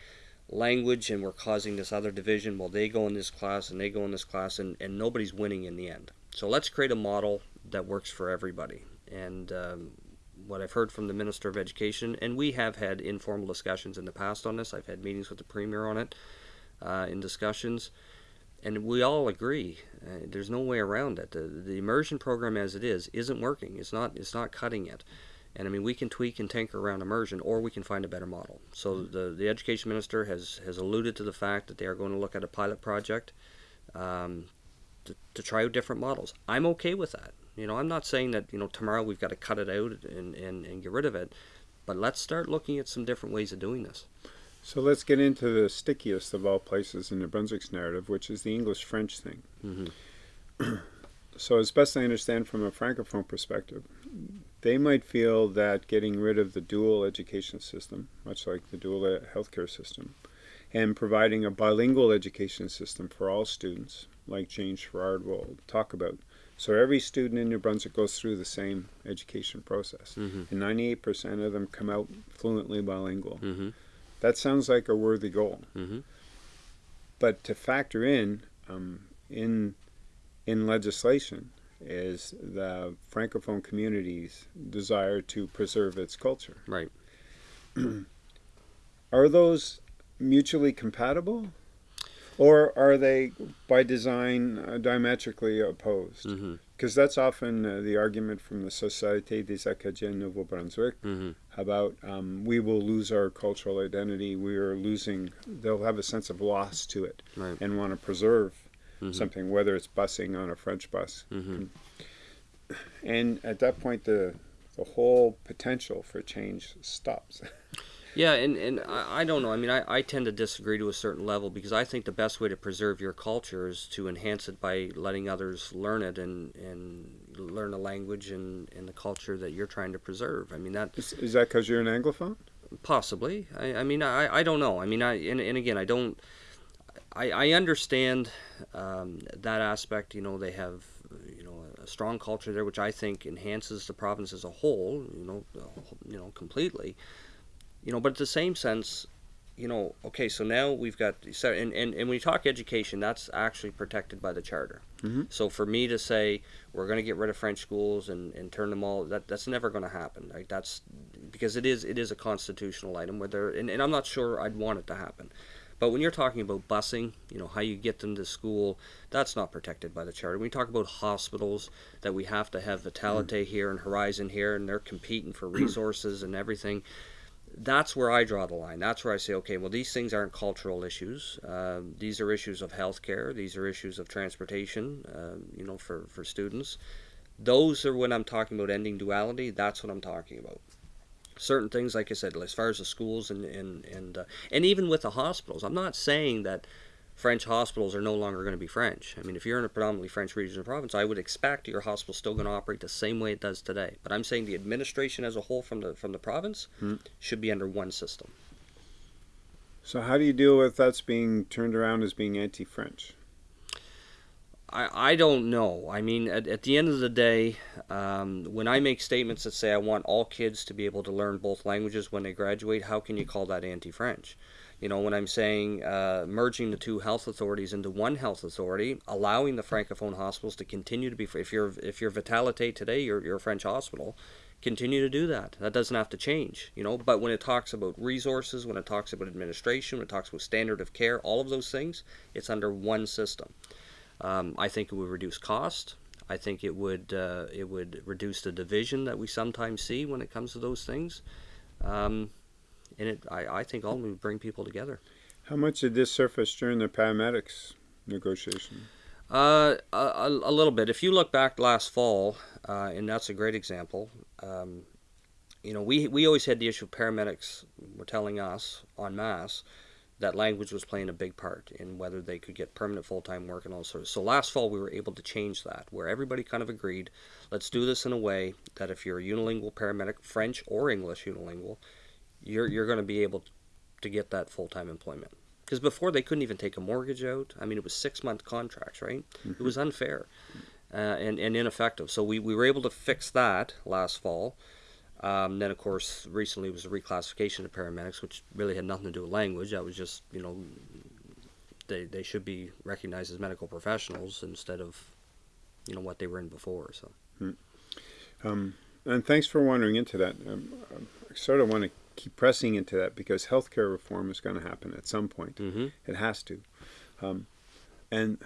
language and we're causing this other division. Well, they go in this class and they go in this class, and, and nobody's winning in the end. So let's create a model that works for everybody. And um, what I've heard from the Minister of Education, and we have had informal discussions in the past on this. I've had meetings with the Premier on it uh, in discussions, and we all agree. Uh, there's no way around it. The, the immersion program as it is isn't working. It's not. It's not cutting it. And I mean, we can tweak and tinker around immersion, or we can find a better model. So the the education minister has has alluded to the fact that they are going to look at a pilot project um, to, to try out different models. I'm okay with that. You know, I'm not saying that you know tomorrow we've got to cut it out and, and, and get rid of it, but let's start looking at some different ways of doing this. So let's get into the stickiest of all places in New Brunswick's narrative, which is the English French thing. Mm-hmm. so, as best I understand from a francophone perspective, they might feel that getting rid of the dual education system, much like the dual healthcare system, and providing a bilingual education system for all students, like James Sherrard will talk about. So every student in New Brunswick goes through the same education process, mm-hmm. and 98% of them come out fluently bilingual. Mm-hmm. That sounds like a worthy goal. Mm-hmm. But to factor in um, in in legislation is the francophone community's desire to preserve its culture. Right. are those mutually compatible? Or are they, by design, uh, diametrically opposed? Mm-hmm. Because that's often uh, the argument from the Société des Acadiens Nouveau Brunswick Mm-hmm. about um, we will lose our cultural identity. We are losing, they'll have a sense of loss to it Right. and want to preserve Mhm. something, whether it's busing on a French bus. Mm-hmm. And at that point, the, the whole potential for change stops. Yeah, and, and I, I don't know. I mean, I, I tend to disagree to a certain level because I think the best way to preserve your culture is to enhance it by letting others learn it and, and learn the language and, and the culture that you're trying to preserve. I mean, that is, is that because you're an Anglophone? possibly. I, I mean, I, I don't know. I mean, I and, and again, I don't. I, I understand um, that aspect. You know, they have you know a strong culture there, which I think enhances the province as a whole. You know, you know completely you know but at the same sense you know okay so now we've got so and, and, and when you talk education that's actually protected by the charter Mhm. so for me to say we're going to get rid of french schools and, and turn them all that that's never going to happen like that's because it is it is a constitutional item where there and, and i'm not sure i'd want it to happen but when you're talking about busing, you know, how you get them to school, that's not protected by the charter. When you talk about hospitals, that we have to have Vitalite here and Horizon here, and they're competing for resources and everything, that's where I draw the line. That's where I say, okay, well, these things aren't cultural issues. Um, these are issues of healthcare. These are issues of transportation. Um, you know, for for students. Those are when I'm talking about ending duality. That's what I'm talking about. Certain things, like I said, as far as the schools and and and uh, and even with the hospitals, I'm not saying that French hospitals are no longer going to be French. I mean, if you're in a predominantly French region of the province, I would expect your hospital's still going to operate the same way it does today. But I'm saying the administration as a whole from the from the province Hmm. should be under one system. So how do you deal with that's being turned around as being anti-French? I, I don't know. I mean, at, at the end of the day, um, when I make statements that say I want all kids to be able to learn both languages when they graduate, how can you call that anti French? You know, when I'm saying uh, merging the two health authorities into one health authority, allowing the francophone hospitals to continue to be, if you're if you're Vitalite today, you're, you're a French hospital, continue to do that. That doesn't have to change, you know. But when it talks about resources, when it talks about administration, when it talks about standard of care, all of those things, it's under one system. Um, I think it would reduce cost. I think it would uh, it would reduce the division that we sometimes see when it comes to those things. Um, and it, I, I think ultimately bring people together. How much did this surface during the paramedics negotiation? Uh, a, a little bit. If you look back last fall, uh, and that's a great example. Um, you know, we we always had the issue of paramedics were telling us en masse that language was playing a big part in whether they could get permanent full time work and all sorts. So last fall we were able to change that, where everybody kind of agreed, let's do this in a way that if you're a unilingual paramedic, French or English unilingual, you're you're going to be able to get that full time employment. Because before they couldn't even take a mortgage out. I mean, it was six month contracts, right? It was unfair uh, and, and ineffective. So we, we were able to fix that last fall. Um, then, of course, recently was a reclassification of paramedics, which really had nothing to do with language. That was just, you know, they, they should be recognized as medical professionals instead of, you know, what they were in before. So. Um, and thanks for wandering into that. Um, I sort of want to keep pressing into that because healthcare reform is going to happen at some point. Mm-hmm. It has to. Um, and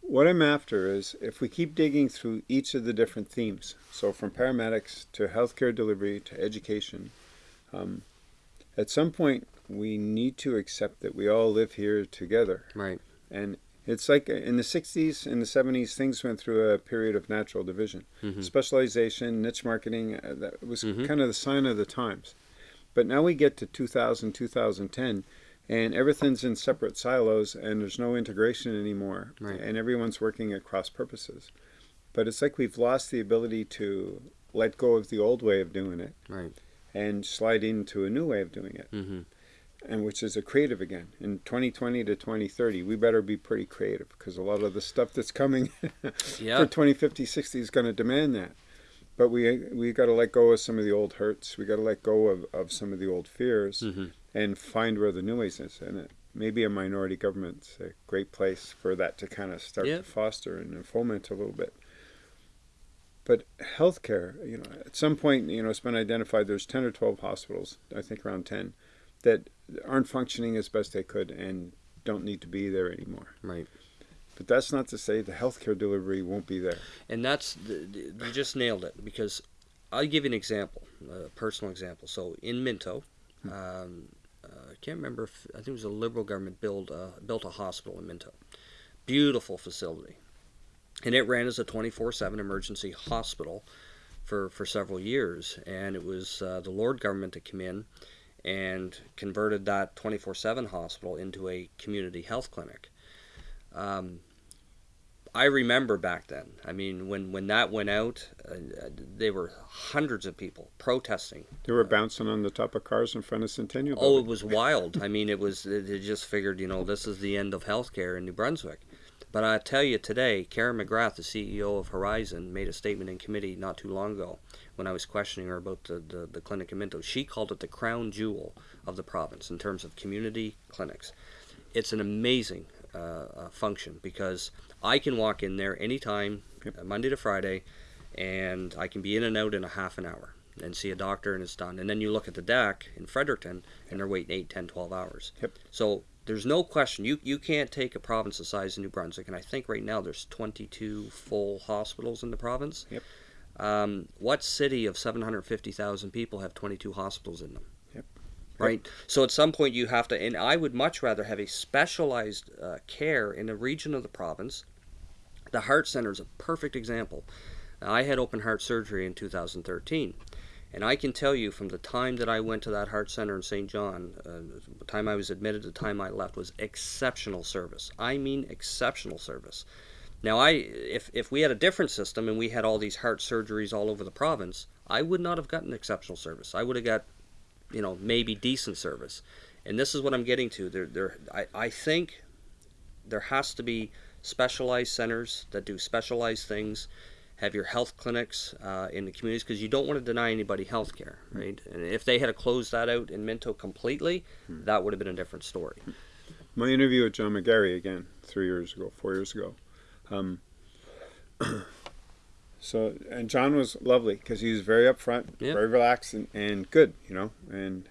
what I'm after is if we keep digging through each of the different themes, so from paramedics to healthcare delivery to education, um, at some point we need to accept that we all live here together. Right. And it's like in the 60s and the 70s, things went through a period of natural division. Mhm. Specialization, niche marketing, uh, that was Mhm. kind of the sign of the times. But now we get to 2000, 2010, and everything's in separate silos, and there's no integration anymore, Right. and everyone's working at cross purposes. But it's like we've lost the ability to let go of the old way of doing it Right. and slide into a new way of doing it Mm-hmm. and which is a creative again. In 2020 to 2030, we better be pretty creative because a lot of the stuff that's coming Yeah. for 2050, 60 is going to demand that. But we we got to let go of some of the old hurts. We got to let go of, of some of the old fears Mm-hmm. and find where the new ways is. And it, maybe a minority government's a great place for that to kind of start Yeah. to foster and foment a little bit. But healthcare, you know, at some point, you know, it's been identified there's 10 or 12 hospitals, I think around 10, that aren't functioning as best they could and don't need to be there anymore. Right. But that's not to say the healthcare delivery won't be there. And that's the, the- you just nailed it because I'll give you an example, a personal example. So in Minto, um, uh, I can't remember if I think it was a liberal government build uh, built a hospital in Minto, beautiful facility, and it ran as a twenty four seven emergency hospital for for several years. And it was uh, the Lord government that came in and converted that twenty four seven hospital into a community health clinic. Um, I remember back then. I mean, when when that went out, uh, there were hundreds of people protesting. They were bouncing on the top of cars in front of Centennial. Oh, it was wild. I mean, it was. They just figured, you know, this is the end of healthcare in New Brunswick. But I tell you today, Karen McGrath, the CEO of Horizon, made a statement in committee not too long ago when I was questioning her about the, the, the clinic in Minto. She called it the crown jewel of the province in terms of community clinics. It's an amazing uh, uh, function because I can walk in there anytime, Yep. uh, Monday to Friday, and I can be in and out in a half an hour and see a doctor and it's done. And then you look at the DECH in Fredericton and they're waiting 8, 10, 12 hours. Yep. So there's no question. You, you can't take a province the size of New Brunswick, and I think right now there's 22 full hospitals in the province. Yep. Um, what city of 750,000 people have 22 hospitals in them? Yep. Right. So at some point you have to, and I would much rather have a specialized uh, care in a region of the province. The heart center is a perfect example. I had open heart surgery in 2013, And I can tell you from the time that I went to that heart center in Saint John, uh, the time I was admitted, to the time I left was exceptional service. I mean exceptional service. Now, I if if we had a different system and we had all these heart surgeries all over the province, I would not have gotten exceptional service. I would have got, you know, maybe decent service. And this is what I'm getting to. There, there. I, I think there has to be specialized centers that do specialized things have your health clinics uh, in the communities because you don't want to deny anybody health care, right? And if they had closed that out in Minto completely, hmm. that would have been a different story. My interview with John McGarry again, three years ago, four years ago. Um, so, and John was lovely because he was very upfront, very relaxed, and, and good, you know. And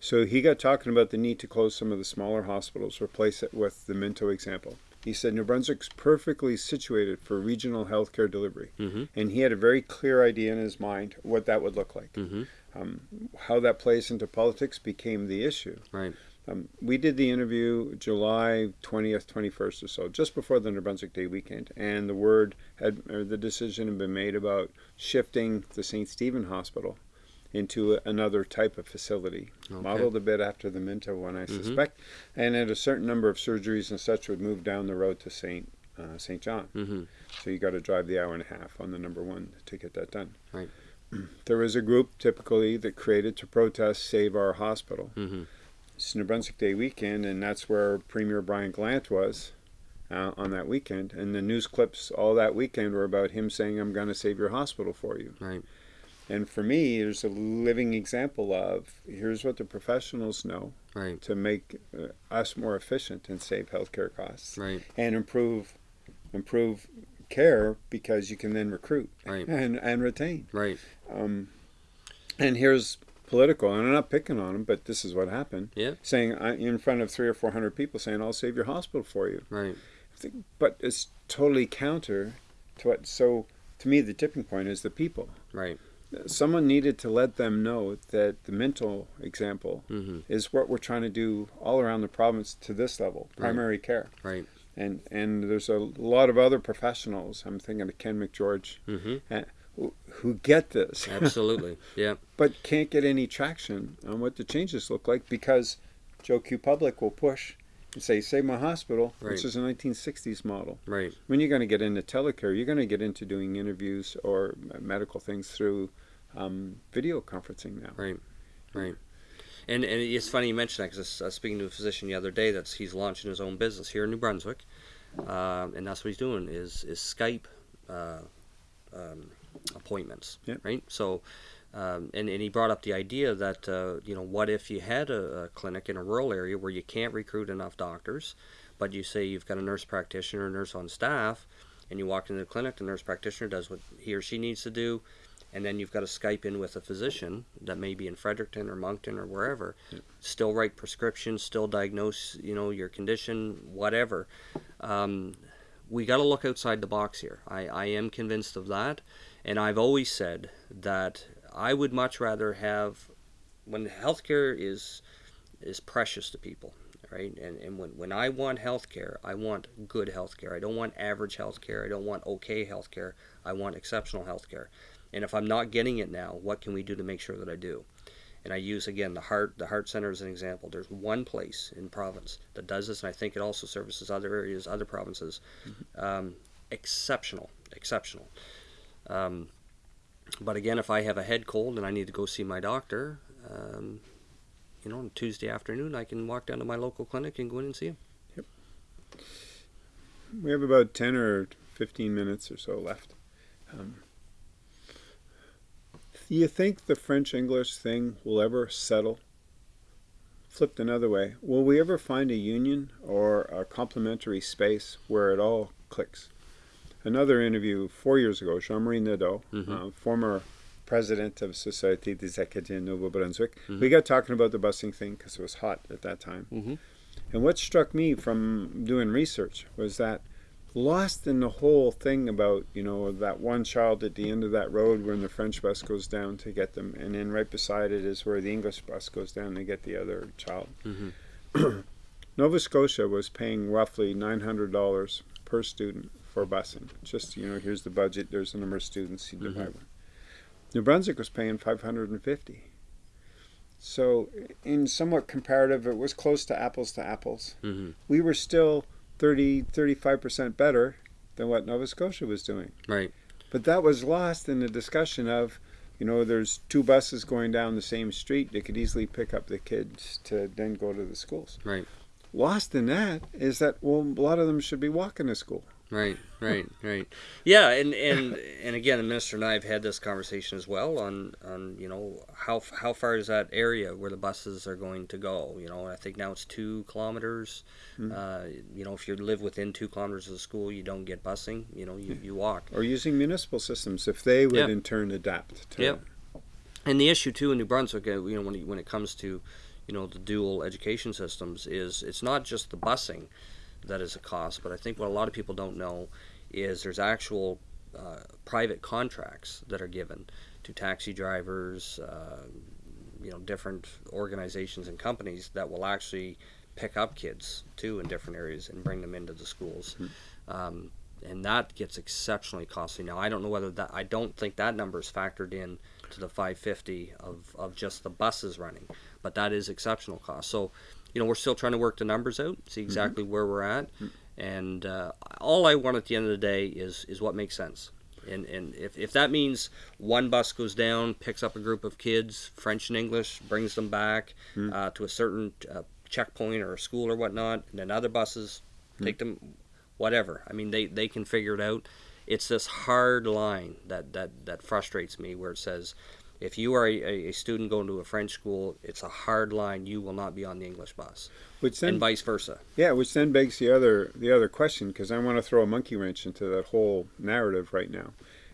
so he got talking about the need to close some of the smaller hospitals, replace it with the Minto example. He said New Brunswick's perfectly situated for regional healthcare delivery, mm-hmm. and he had a very clear idea in his mind what that would look like. Mm-hmm. Um, how that plays into politics became the issue. Right. Um, we did the interview July 20th, 21st or so, just before the New Brunswick Day weekend, and the word had, or the decision had been made about shifting the St. Stephen Hospital into another type of facility, okay. modeled a bit after the Minto one, I mm-hmm. suspect. And at a certain number of surgeries and such would move down the road to St. Uh, Saint John. Mm-hmm. So you got to drive the hour and a half on the number one to get that done. Right. There was a group typically that created to protest Save Our Hospital. Mm-hmm. It's New Brunswick Day weekend, and that's where Premier Brian Gallant was. Uh, on that weekend, and the news clips all that weekend were about him saying, "I'm going to save your hospital for you." Right. And for me, there's a living example of here's what the professionals know right. to make uh, us more efficient and save healthcare costs, right. and improve improve care because you can then recruit right. and and retain. Right. Um, and here's political, and I'm not picking on them, but this is what happened. Yeah. Saying in front of three or four hundred people, saying I'll save your hospital for you. Right. But it's totally counter to what. So to me, the tipping point is the people. Right someone needed to let them know that the Minto example mm-hmm. is what we're trying to do all around the province to this level, primary right. care. Right. And and there's a lot of other professionals. I'm thinking of Ken McGeorge, uh, who, who get this. Absolutely. Yeah. but can't get any traction on what the changes look like because Joe Q Public will push and say, save my hospital, right. which is a 1960s model. Right. When you're going to get into telecare, you're going to get into doing interviews or medical things through um, video conferencing now. Right, right. And, and it's funny you mention that because I was speaking to a physician the other day that's he's launching his own business here in New Brunswick, uh, and that's what he's doing is is Skype uh, um, appointments. Yep. Right. So, um, and and he brought up the idea that uh, you know what if you had a, a, clinic in a rural area where you can't recruit enough doctors, but you say you've got a nurse practitioner, a nurse on staff, and you walk into the clinic, the nurse practitioner does what he or she needs to do and then you've got to Skype in with a physician that may be in Fredericton or Moncton or wherever, yeah. still write prescriptions, still diagnose, you know, your condition, whatever. Um, we got to look outside the box here. I, I am convinced of that, and I've always said that I would much rather have when healthcare is is precious to people, right? And, and when, when I want healthcare, I want good healthcare. I don't want average healthcare. I don't want okay healthcare. I want exceptional healthcare. And if I'm not getting it now, what can we do to make sure that I do? And I use again the heart the heart center as an example. There's one place in province that does this, and I think it also services other areas, other provinces. Mm-hmm. Um, exceptional, exceptional. Um, but again, if I have a head cold and I need to go see my doctor, um, you know, on Tuesday afternoon, I can walk down to my local clinic and go in and see him. Yep. We have about 10 or 15 minutes or so left. Um, you think the French English thing will ever settle? Flipped another way, will we ever find a union or a complementary space where it all clicks? Another interview four years ago, Jean Marie Nadeau, mm-hmm. uh, former president of Société des Acadiens Nouveau Brunswick, mm-hmm. we got talking about the busing thing because it was hot at that time. Mm-hmm. And what struck me from doing research was that lost in the whole thing about you know that one child at the end of that road when the French bus goes down to get them, and then right beside it is where the English bus goes down to get the other child. Mm-hmm. Nova Scotia was paying roughly nine hundred dollars per student for busing. Just you know, here's the budget. There's the number of students you divide mm-hmm. New Brunswick was paying 550. So, in somewhat comparative, it was close to apples to apples. hmm We were still 30, 35% better than what Nova Scotia was doing. Right. But that was lost in the discussion of, you know, there's two buses going down the same street. They could easily pick up the kids to then go to the schools. Right. Lost in that is that, well, a lot of them should be walking to school. Right, right, right. Yeah, and and and again, the minister and I have had this conversation as well on on you know how how far is that area where the buses are going to go? You know, I think now it's two kilometers. Mm. Uh, you know, if you live within two kilometers of the school, you don't get busing. You know, you, you walk. Or using municipal systems if they would Yeah. in turn adapt to Yeah. And the issue too in New Brunswick, uh, you know, when when it comes to, you know, the dual education systems, is it's not just the busing that is a cost, but I think what a lot of people don't know is there's actual uh, private contracts that are given to taxi drivers, uh, you know, different organizations and companies that will actually pick up kids too in different areas and bring them into the schools. Um, and that gets exceptionally costly. Now I don't know whether that I don't think that number is factored in to the 550 of, of just the buses running, but that is exceptional cost. So, you know, we're still trying to work the numbers out, see exactly where we're at, and uh, all I want at the end of the day is is what makes sense. And, and if, if that means one bus goes down, picks up a group of kids, French and English, brings them back uh, to a certain uh, checkpoint or a school or whatnot, and then other buses take them, whatever. I mean, they, they can figure it out. It's this hard line that, that, that frustrates me where it says, if you are a, a student going to a French school, it's a hard line. You will not be on the English bus, Which then and vice versa. Yeah, which then begs the other the other question because I want to throw a monkey wrench into that whole narrative right now.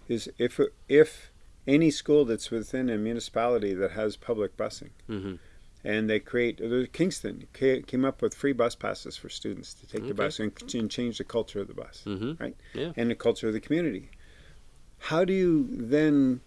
Is if if any school that's within a municipality that has public busing Mhm. and they create Kingston came up with free bus passes for students to take the bus and, and change the culture of the bus Mm-hmm. Right. Yeah. and the culture of the community. How do you then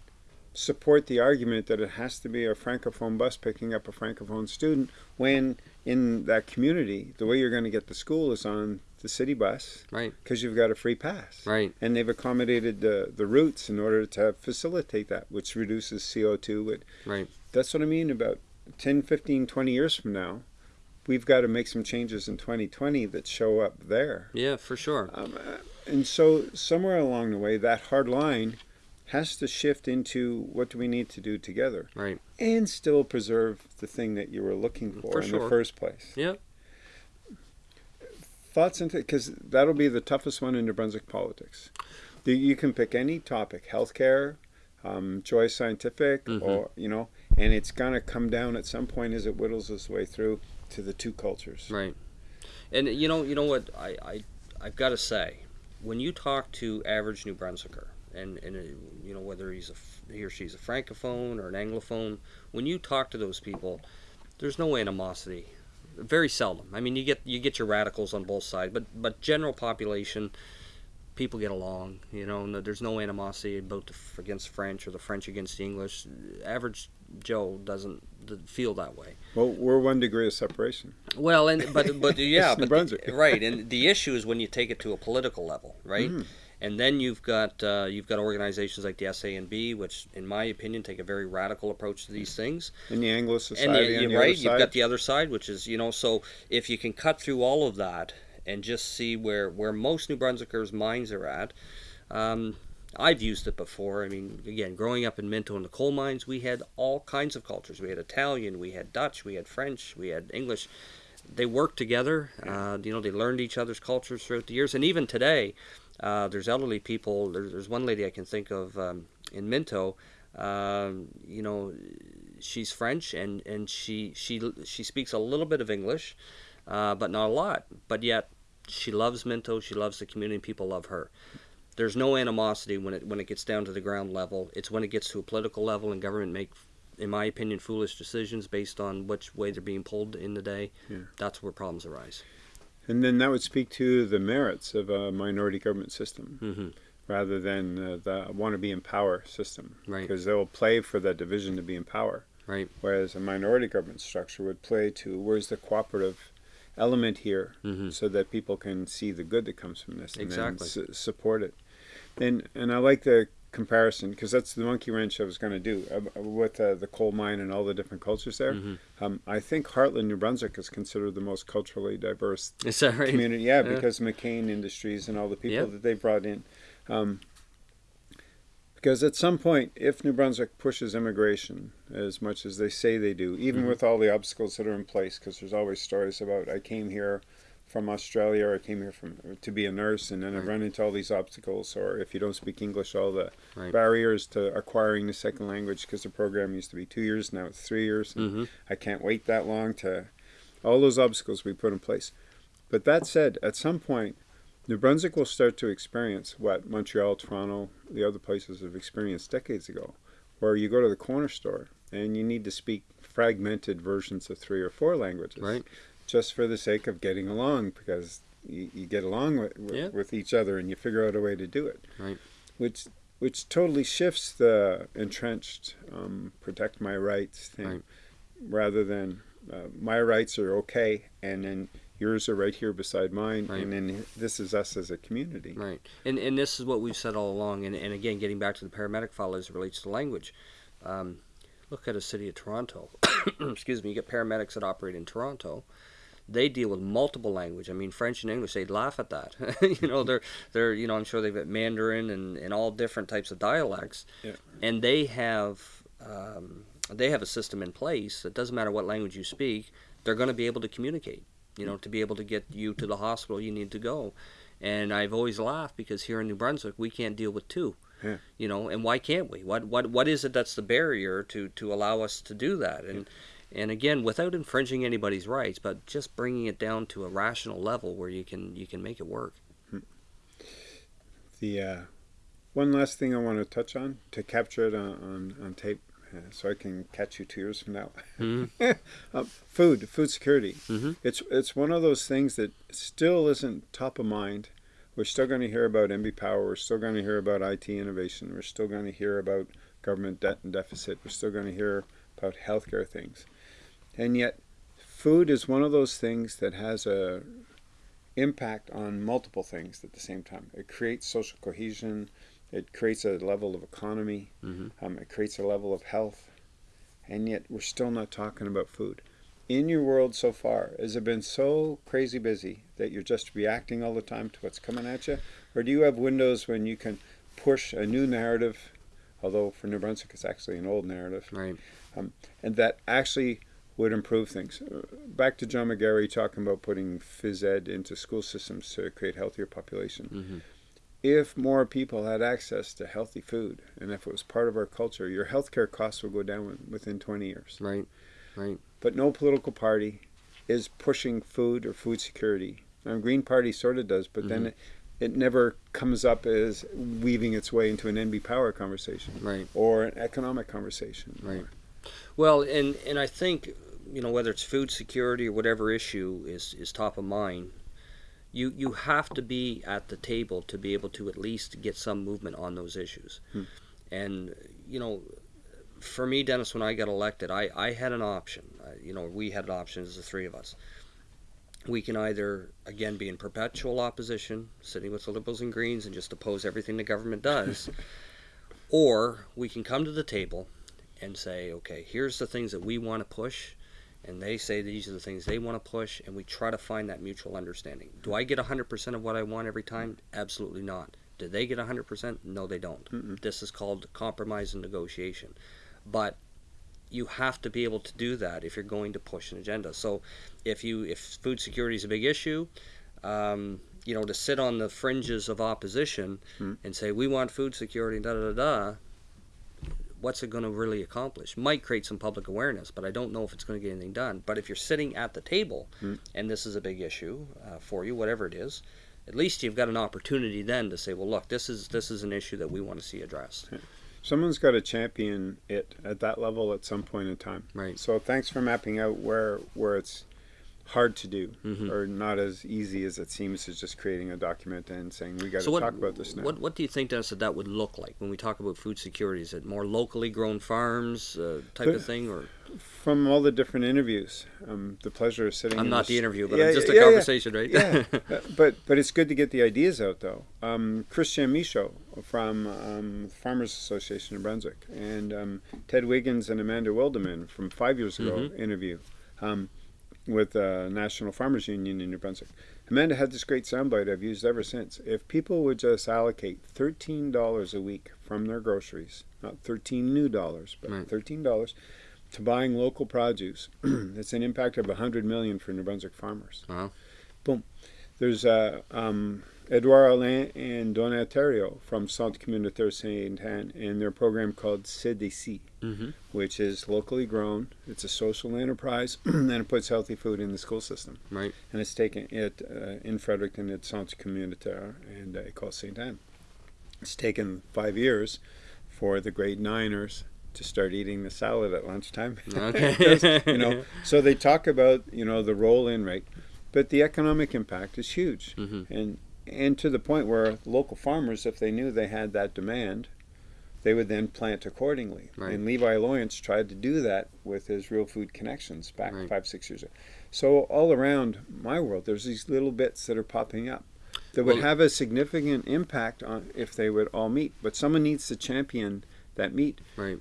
support the argument that it has to be a francophone bus picking up a francophone student when in that community the way you're going to get to school is on the city bus Right. because you've got a free pass Right. and they've accommodated the, the routes in order to facilitate that which reduces co2 It- Right. that's what i mean about 10 15 20 years from now we've got to make some changes in 2020 that show up there Yeah, for sure. um, uh, and so somewhere along the way, that hard line has to shift into what do we need to do together, Right. and still preserve the thing that you were looking for, For in sure. the first place. Yeah. Thoughts into because that'll be the toughest one in New Brunswick politics. You- can pick any topic, healthcare, um, Joi Scientific, Mhm. or you know, and it's gonna come down at some point as it whittles its way through to the two cultures. Right. And you know, you know what I, I I've got to say, when you talk to average New Brunswicker, and and uh, you know whether he's a he or she's a francophone or an anglophone, when you talk to those people, there's no animosity. Very seldom. I mean, you get you get your radicals on both sides, but but general population, people get along. You know, there's no animosity about the, against French or the French against the English. Average Joe doesn't feel that way. Well, we're one degree of separation. Well, and but but yeah, but Brunswick. right, and the issue is when you take it to a political level, right? Mhm. And then you've got uh, you've got organizations like the SANB, which, in my opinion, take a very radical approach to these things. And the Anglo And Society on you, the right, you've got the other side, which is you know, so if you can cut through all of that and just see where where most New Brunswickers' minds are at. Um, I've used it before. I mean, again, growing up in Minto in the coal mines, we had all kinds of cultures. We had Italian, we had Dutch, we had French, we had English. They worked together. Uh, you know, they learned each other's cultures throughout the years. And even today, uh, there's elderly people. There's, there's one lady I can think of um, in Minto. Um, you know, she's French and, and she, she she speaks a little bit of English, uh, but not a lot. But yet, she loves Minto. She loves the community. People love her there's no animosity when it when it gets down to the ground level. It's when it gets to a political level and government make, in my opinion, foolish decisions based on which way they're being pulled in the day. Yeah. That's where problems arise. And then that would speak to the merits of a minority government system hmm rather than uh, the want to be in power system. Right. Because they'll play for that division to be in power. Right. Whereas a minority government structure would play to where's the cooperative element here hmm so that people can see the good that comes from this and Exactly. then su- support it. And, and I like the comparison because that's the monkey wrench I was going to do uh, with uh, the coal mine and all the different cultures there. Mm-hmm. Um, I think Hartland, New Brunswick, is considered the most culturally diverse right? community. Yeah, Yeah. because McCain Industries and all the people Yep. that they've brought in. Um, because at some point, if New Brunswick pushes immigration as much as they say they do, even Mhm. with all the obstacles that are in place, because there's always stories about I came here from Australia or I came here from to be a nurse, and then I've run into all these obstacles, or if you don't speak English, all the Right. barriers to acquiring the second language, because the program used to be two years, now it's three years, and hmm I can't wait that long to all those obstacles we put in place. But that said, at some point, New Brunswick will start to experience what Montreal, Toronto, the other places have experienced decades ago, where you go to the corner store and you need to speak fragmented versions of three or four languages, Right. Just for the sake of getting along, because you, you get along with, with, Yeah. with each other and you figure out a way to do it, Right. which which totally shifts the entrenched um, protect my rights thing Right. rather than uh, my rights are okay and then yours are right here beside mine Right. and then this is us as a community Right. And and this is what we've said all along. And, and again, getting back to the paramedic file as it relates to language. Um, look at a city of Toronto. Excuse me. You get paramedics that operate in Toronto. They deal with multiple language. I mean, French and English. They'd laugh at that. you know, they're they're you know I'm sure they've got Mandarin and, and all different types of dialects. Yeah. And they have um, they have a system in place that doesn't matter what language you speak, they're going to be able to communicate. You know, to be able to get you to the hospital you need to go. And I've always laughed because here in New Brunswick we can't deal with two. Yeah. You know, and why can't we? What what what is it that's the barrier to to allow us to do that? And and again, without infringing anybody's rights, but just bringing it down to a rational level where you can you can make it work. the uh, one last thing i want to touch on to capture it on, on, on tape uh, so i can catch you two years from now Mhm. uh, food food security Mhm. it's it's one of those things that still isn't top of mind we're still going to hear about NB Power. We're still going to hear about IT innovation. We're still going to hear about government debt and deficit. We're still going to hear about healthcare things. And yet, food is one of those things that has a impact on multiple things at the same time. It creates social cohesion. It creates a level of economy. Mhm. Um, it creates a level of health. And yet, we're still not talking about food. In your world so far, has it been so crazy busy that you're just reacting all the time to what's coming at you? Or do you have windows when you can push a new narrative, although for New Brunswick it's actually an old narrative, Right. and that actually would improve things? Uh, Back to John McGarry talking about putting phys ed into school systems to create healthier population. hmm If more people had access to healthy food, and if it was part of our culture, your healthcare costs would go down within 20 years. Right. Right. but no political party is pushing food or food security. Now, Green Party sort of does, but then Mhm. it, it never comes up as weaving its way into an NB power conversation Right. or an economic conversation. Right. Well, and and I think you know whether it's food security or whatever issue is is top of mind, you you have to be at the table to be able to at least get some movement on those issues. Hmm. And you know, for me, Dennis, when I got elected, I I had an option. I, you know, we had an option as the three of us. We can either again be in perpetual opposition, sitting with the Liberals and Greens, and just oppose everything the government does, or we can come to the table and say, okay, here's the things that we want to push, and they say these are the things they want to push, and we try to find that mutual understanding. Do I get 100% of what I want every time? Absolutely not. Do they get 100%? No, they don't. Mm-mm. This is called compromise and negotiation. But you have to be able to do that if you're going to push an agenda. So if you if food security is a big issue, um, you know, to sit on the fringes of opposition Hmm. and say we want food security, da da da da, what's it going to really accomplish? Might create some public awareness, but I don't know if it's going to get anything done. But if you're sitting at the table, Hmm. and this is a big issue uh, for you, whatever it is, at least you've got an opportunity then to say, well, look, this is this is an issue that we want to see addressed. Someone's got to champion it at that level at some point in time. Right. So thanks for mapping out where where it's hard to do, Mhm. or not as easy as it seems as just creating a document and saying we got to So talk about this now. what what do you think, Dennis, that that would look like when we talk about food security? Is it more locally grown farms uh, type The- of thing, or From all the different interviews, um, the pleasure of sitting. I'm in not this- the interview, but Yeah, I'm just a yeah, yeah. conversation, right? yeah, but but it's good to get the ideas out though. Um, Christian Michaud from um, Farmers Association in Brunswick, and um, Ted Wiggins and Amanda Wilderman from five years ago Mm-hmm. interview um, with the National Farmers Union in New Brunswick. Amanda had this great soundbite I've used ever since. If people would just allocate thirteen dollars a week from their groceries, not thirteen new dollars, but Right. thirteen dollars. To buying local produce, it's an impact of a hundred million for New Brunswick farmers. Wow. Boom. There's uh, um, Edouard Alain and Donatello from Centre Communautaire Saint Anne and their program called CDC, hmm which is locally grown. It's a social enterprise and it puts healthy food in the school system. Right. And it's taken it uh, in Fredericton at Centre Communautaire and uh, École Saint Anne. It's taken five years for the grade niners to start eating the salad at lunchtime. Okay. You know, so they talk about you know the roll-in rate, but the economic impact is huge, hmm and and to the point where local farmers, if they knew they had that demand, they would then plant accordingly. Right. And Levi Loyance tried to do that with his Real Food Connections back Right. five six years ago. So all around my world, there's these little bits that are popping up that would Well- have a significant impact on if they would all meet. But someone needs to champion that meet. Right.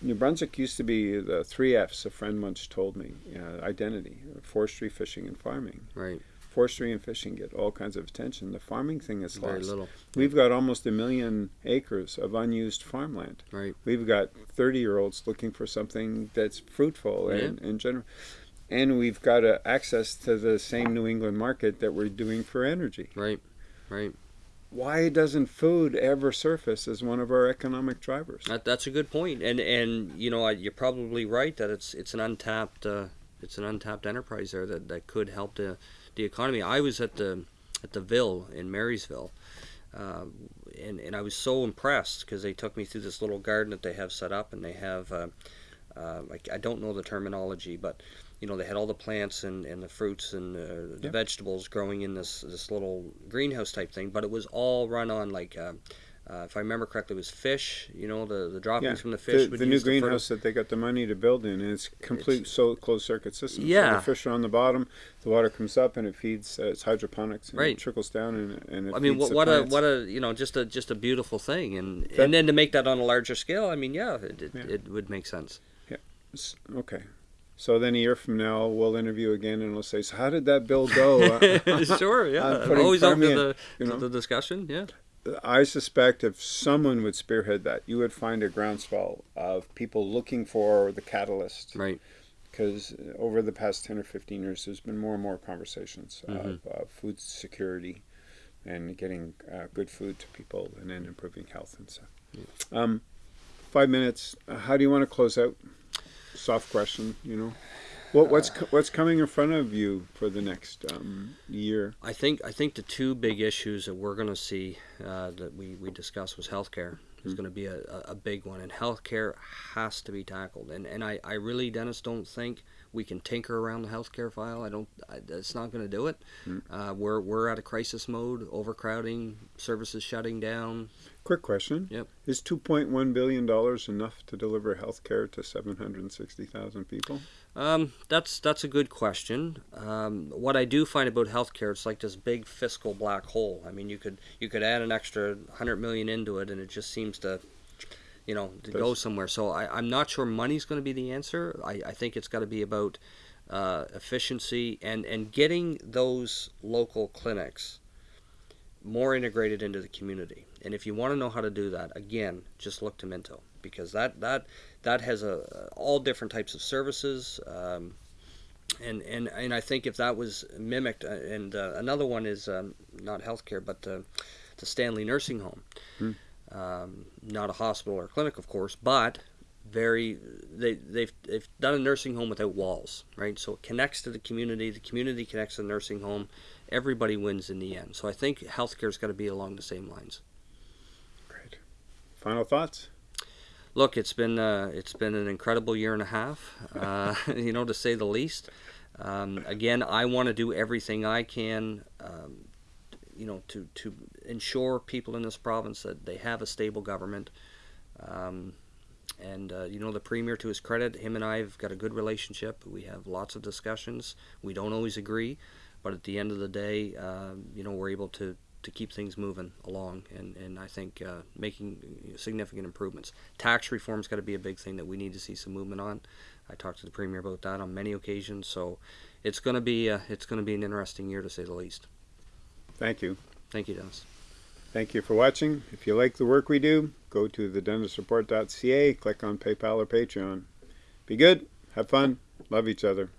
New Brunswick used to be the three F's. A friend once told me: uh, identity, forestry, fishing, and farming. Right. Forestry and fishing get all kinds of attention. The farming thing is Very lost. little. We've got almost a million acres of unused farmland. Right. We've got 30 year olds looking for something that's fruitful Yeah. and in general. And we've got uh, access to the same New England market that we're doing for energy. Right. Right. Why doesn't food ever surface as one of our economic drivers? That, that's a good point, and and you know I- you're probably right that it's it's an untapped uh, it's an untapped enterprise there that, that could help the the economy. I was at the at the Ville in Marysville, uh, and and I was so impressed because they took me through this little garden that they have set up, and they have uh, uh, like I don't know the terminology, but you know they had all the plants and, and the fruits and uh, the Yep. vegetables growing in this this little greenhouse type thing, but it was all run on like. Uh, if I remember correctly, it was fish. You know, the, the droppings Yeah, from the fish. the, the new greenhouse that they got the money to build in, and it's complete so closed circuit system. So Yeah. the fish are on the bottom, the water comes up, and it feeds. Uh, it's hydroponics, and Right. it trickles down, and, and it I mean, what, what a what a you know just a just a beautiful thing, and That- and then to make that on a larger scale, I mean, yeah, it, it, Yeah. it would make sense. S- Okay. So then a year from now, we'll interview again, and we'll say, "So how did that bill go?" Sure, I'm yeah, always open to the you to know? the discussion. Yeah, I suspect if someone would spearhead that, you would find a groundswell of people looking for the catalyst. right, Because over the past 10 or 15 years, there's been more and more conversations of Mm-hmm. uh, food security and getting uh, good food to people and then improving health and stuff. Um, five minutes. How do you want to close out? Soft question, you know. What, what's co- what's coming in front of you for the next um, year? I think I think the two big issues that we're going to see uh, that we we discussed was healthcare is Mm. going to be a, a a big one, and healthcare has to be tackled. And and I, I really, Dennis, don't think we can tinker around the healthcare file. I don't. I, it's not going to do it. Mm. Uh, we're we're at a crisis mode, overcrowding, services shutting down. Quick question. Yep. Is two point one billion dollars enough to deliver healthcare to seven hundred sixty thousand people? Um, that's that's a good question. Um, what I do find about healthcare, it's like this big fiscal black hole. I mean, you could you could add an extra hundred million into it, and it just seems to, you know, to go somewhere. So I, I'm not sure money's going to be the answer. I, I think it's got to be about uh, efficiency and and getting those local clinics more integrated into the community. And if you want to know how to do that, again, just look to Minto because that that that has a all different types of services. Um, and, and and I think if that was mimicked, uh, and uh, another one is um, not healthcare, but uh, the Stanley Nursing Home, Hmm. Um, not a hospital or a clinic, of course, but very they they've they've done a nursing home without walls, right? So it connects to the community. The community connects to the nursing home. Everybody wins in the end. So I think healthcare's got to be along the same lines. Great. Final thoughts? Look, it's been uh, it's been an incredible year and a half, uh, you know, to say the least. Um, again, I want to do everything I can, um, you know, to to ensure people in this province that they have a stable government. Um, and uh, you know, the premier, to his credit, him and I have got a good relationship. We have lots of discussions. We don't always agree, but at the end of the day, um, you know, we're able to to keep things moving along, and, and I think uh, making significant improvements. Tax reform's got to be a big thing that we need to see some movement on. I talked to the premier about that on many occasions, so it's going to be uh, it's going to be an interesting year to say the least. Thank you. Thank you, Dennis. Thank you for watching. If you like the work we do, go to thedennisreport.ca, click on PayPal or Patreon. Be good, have fun, love each other.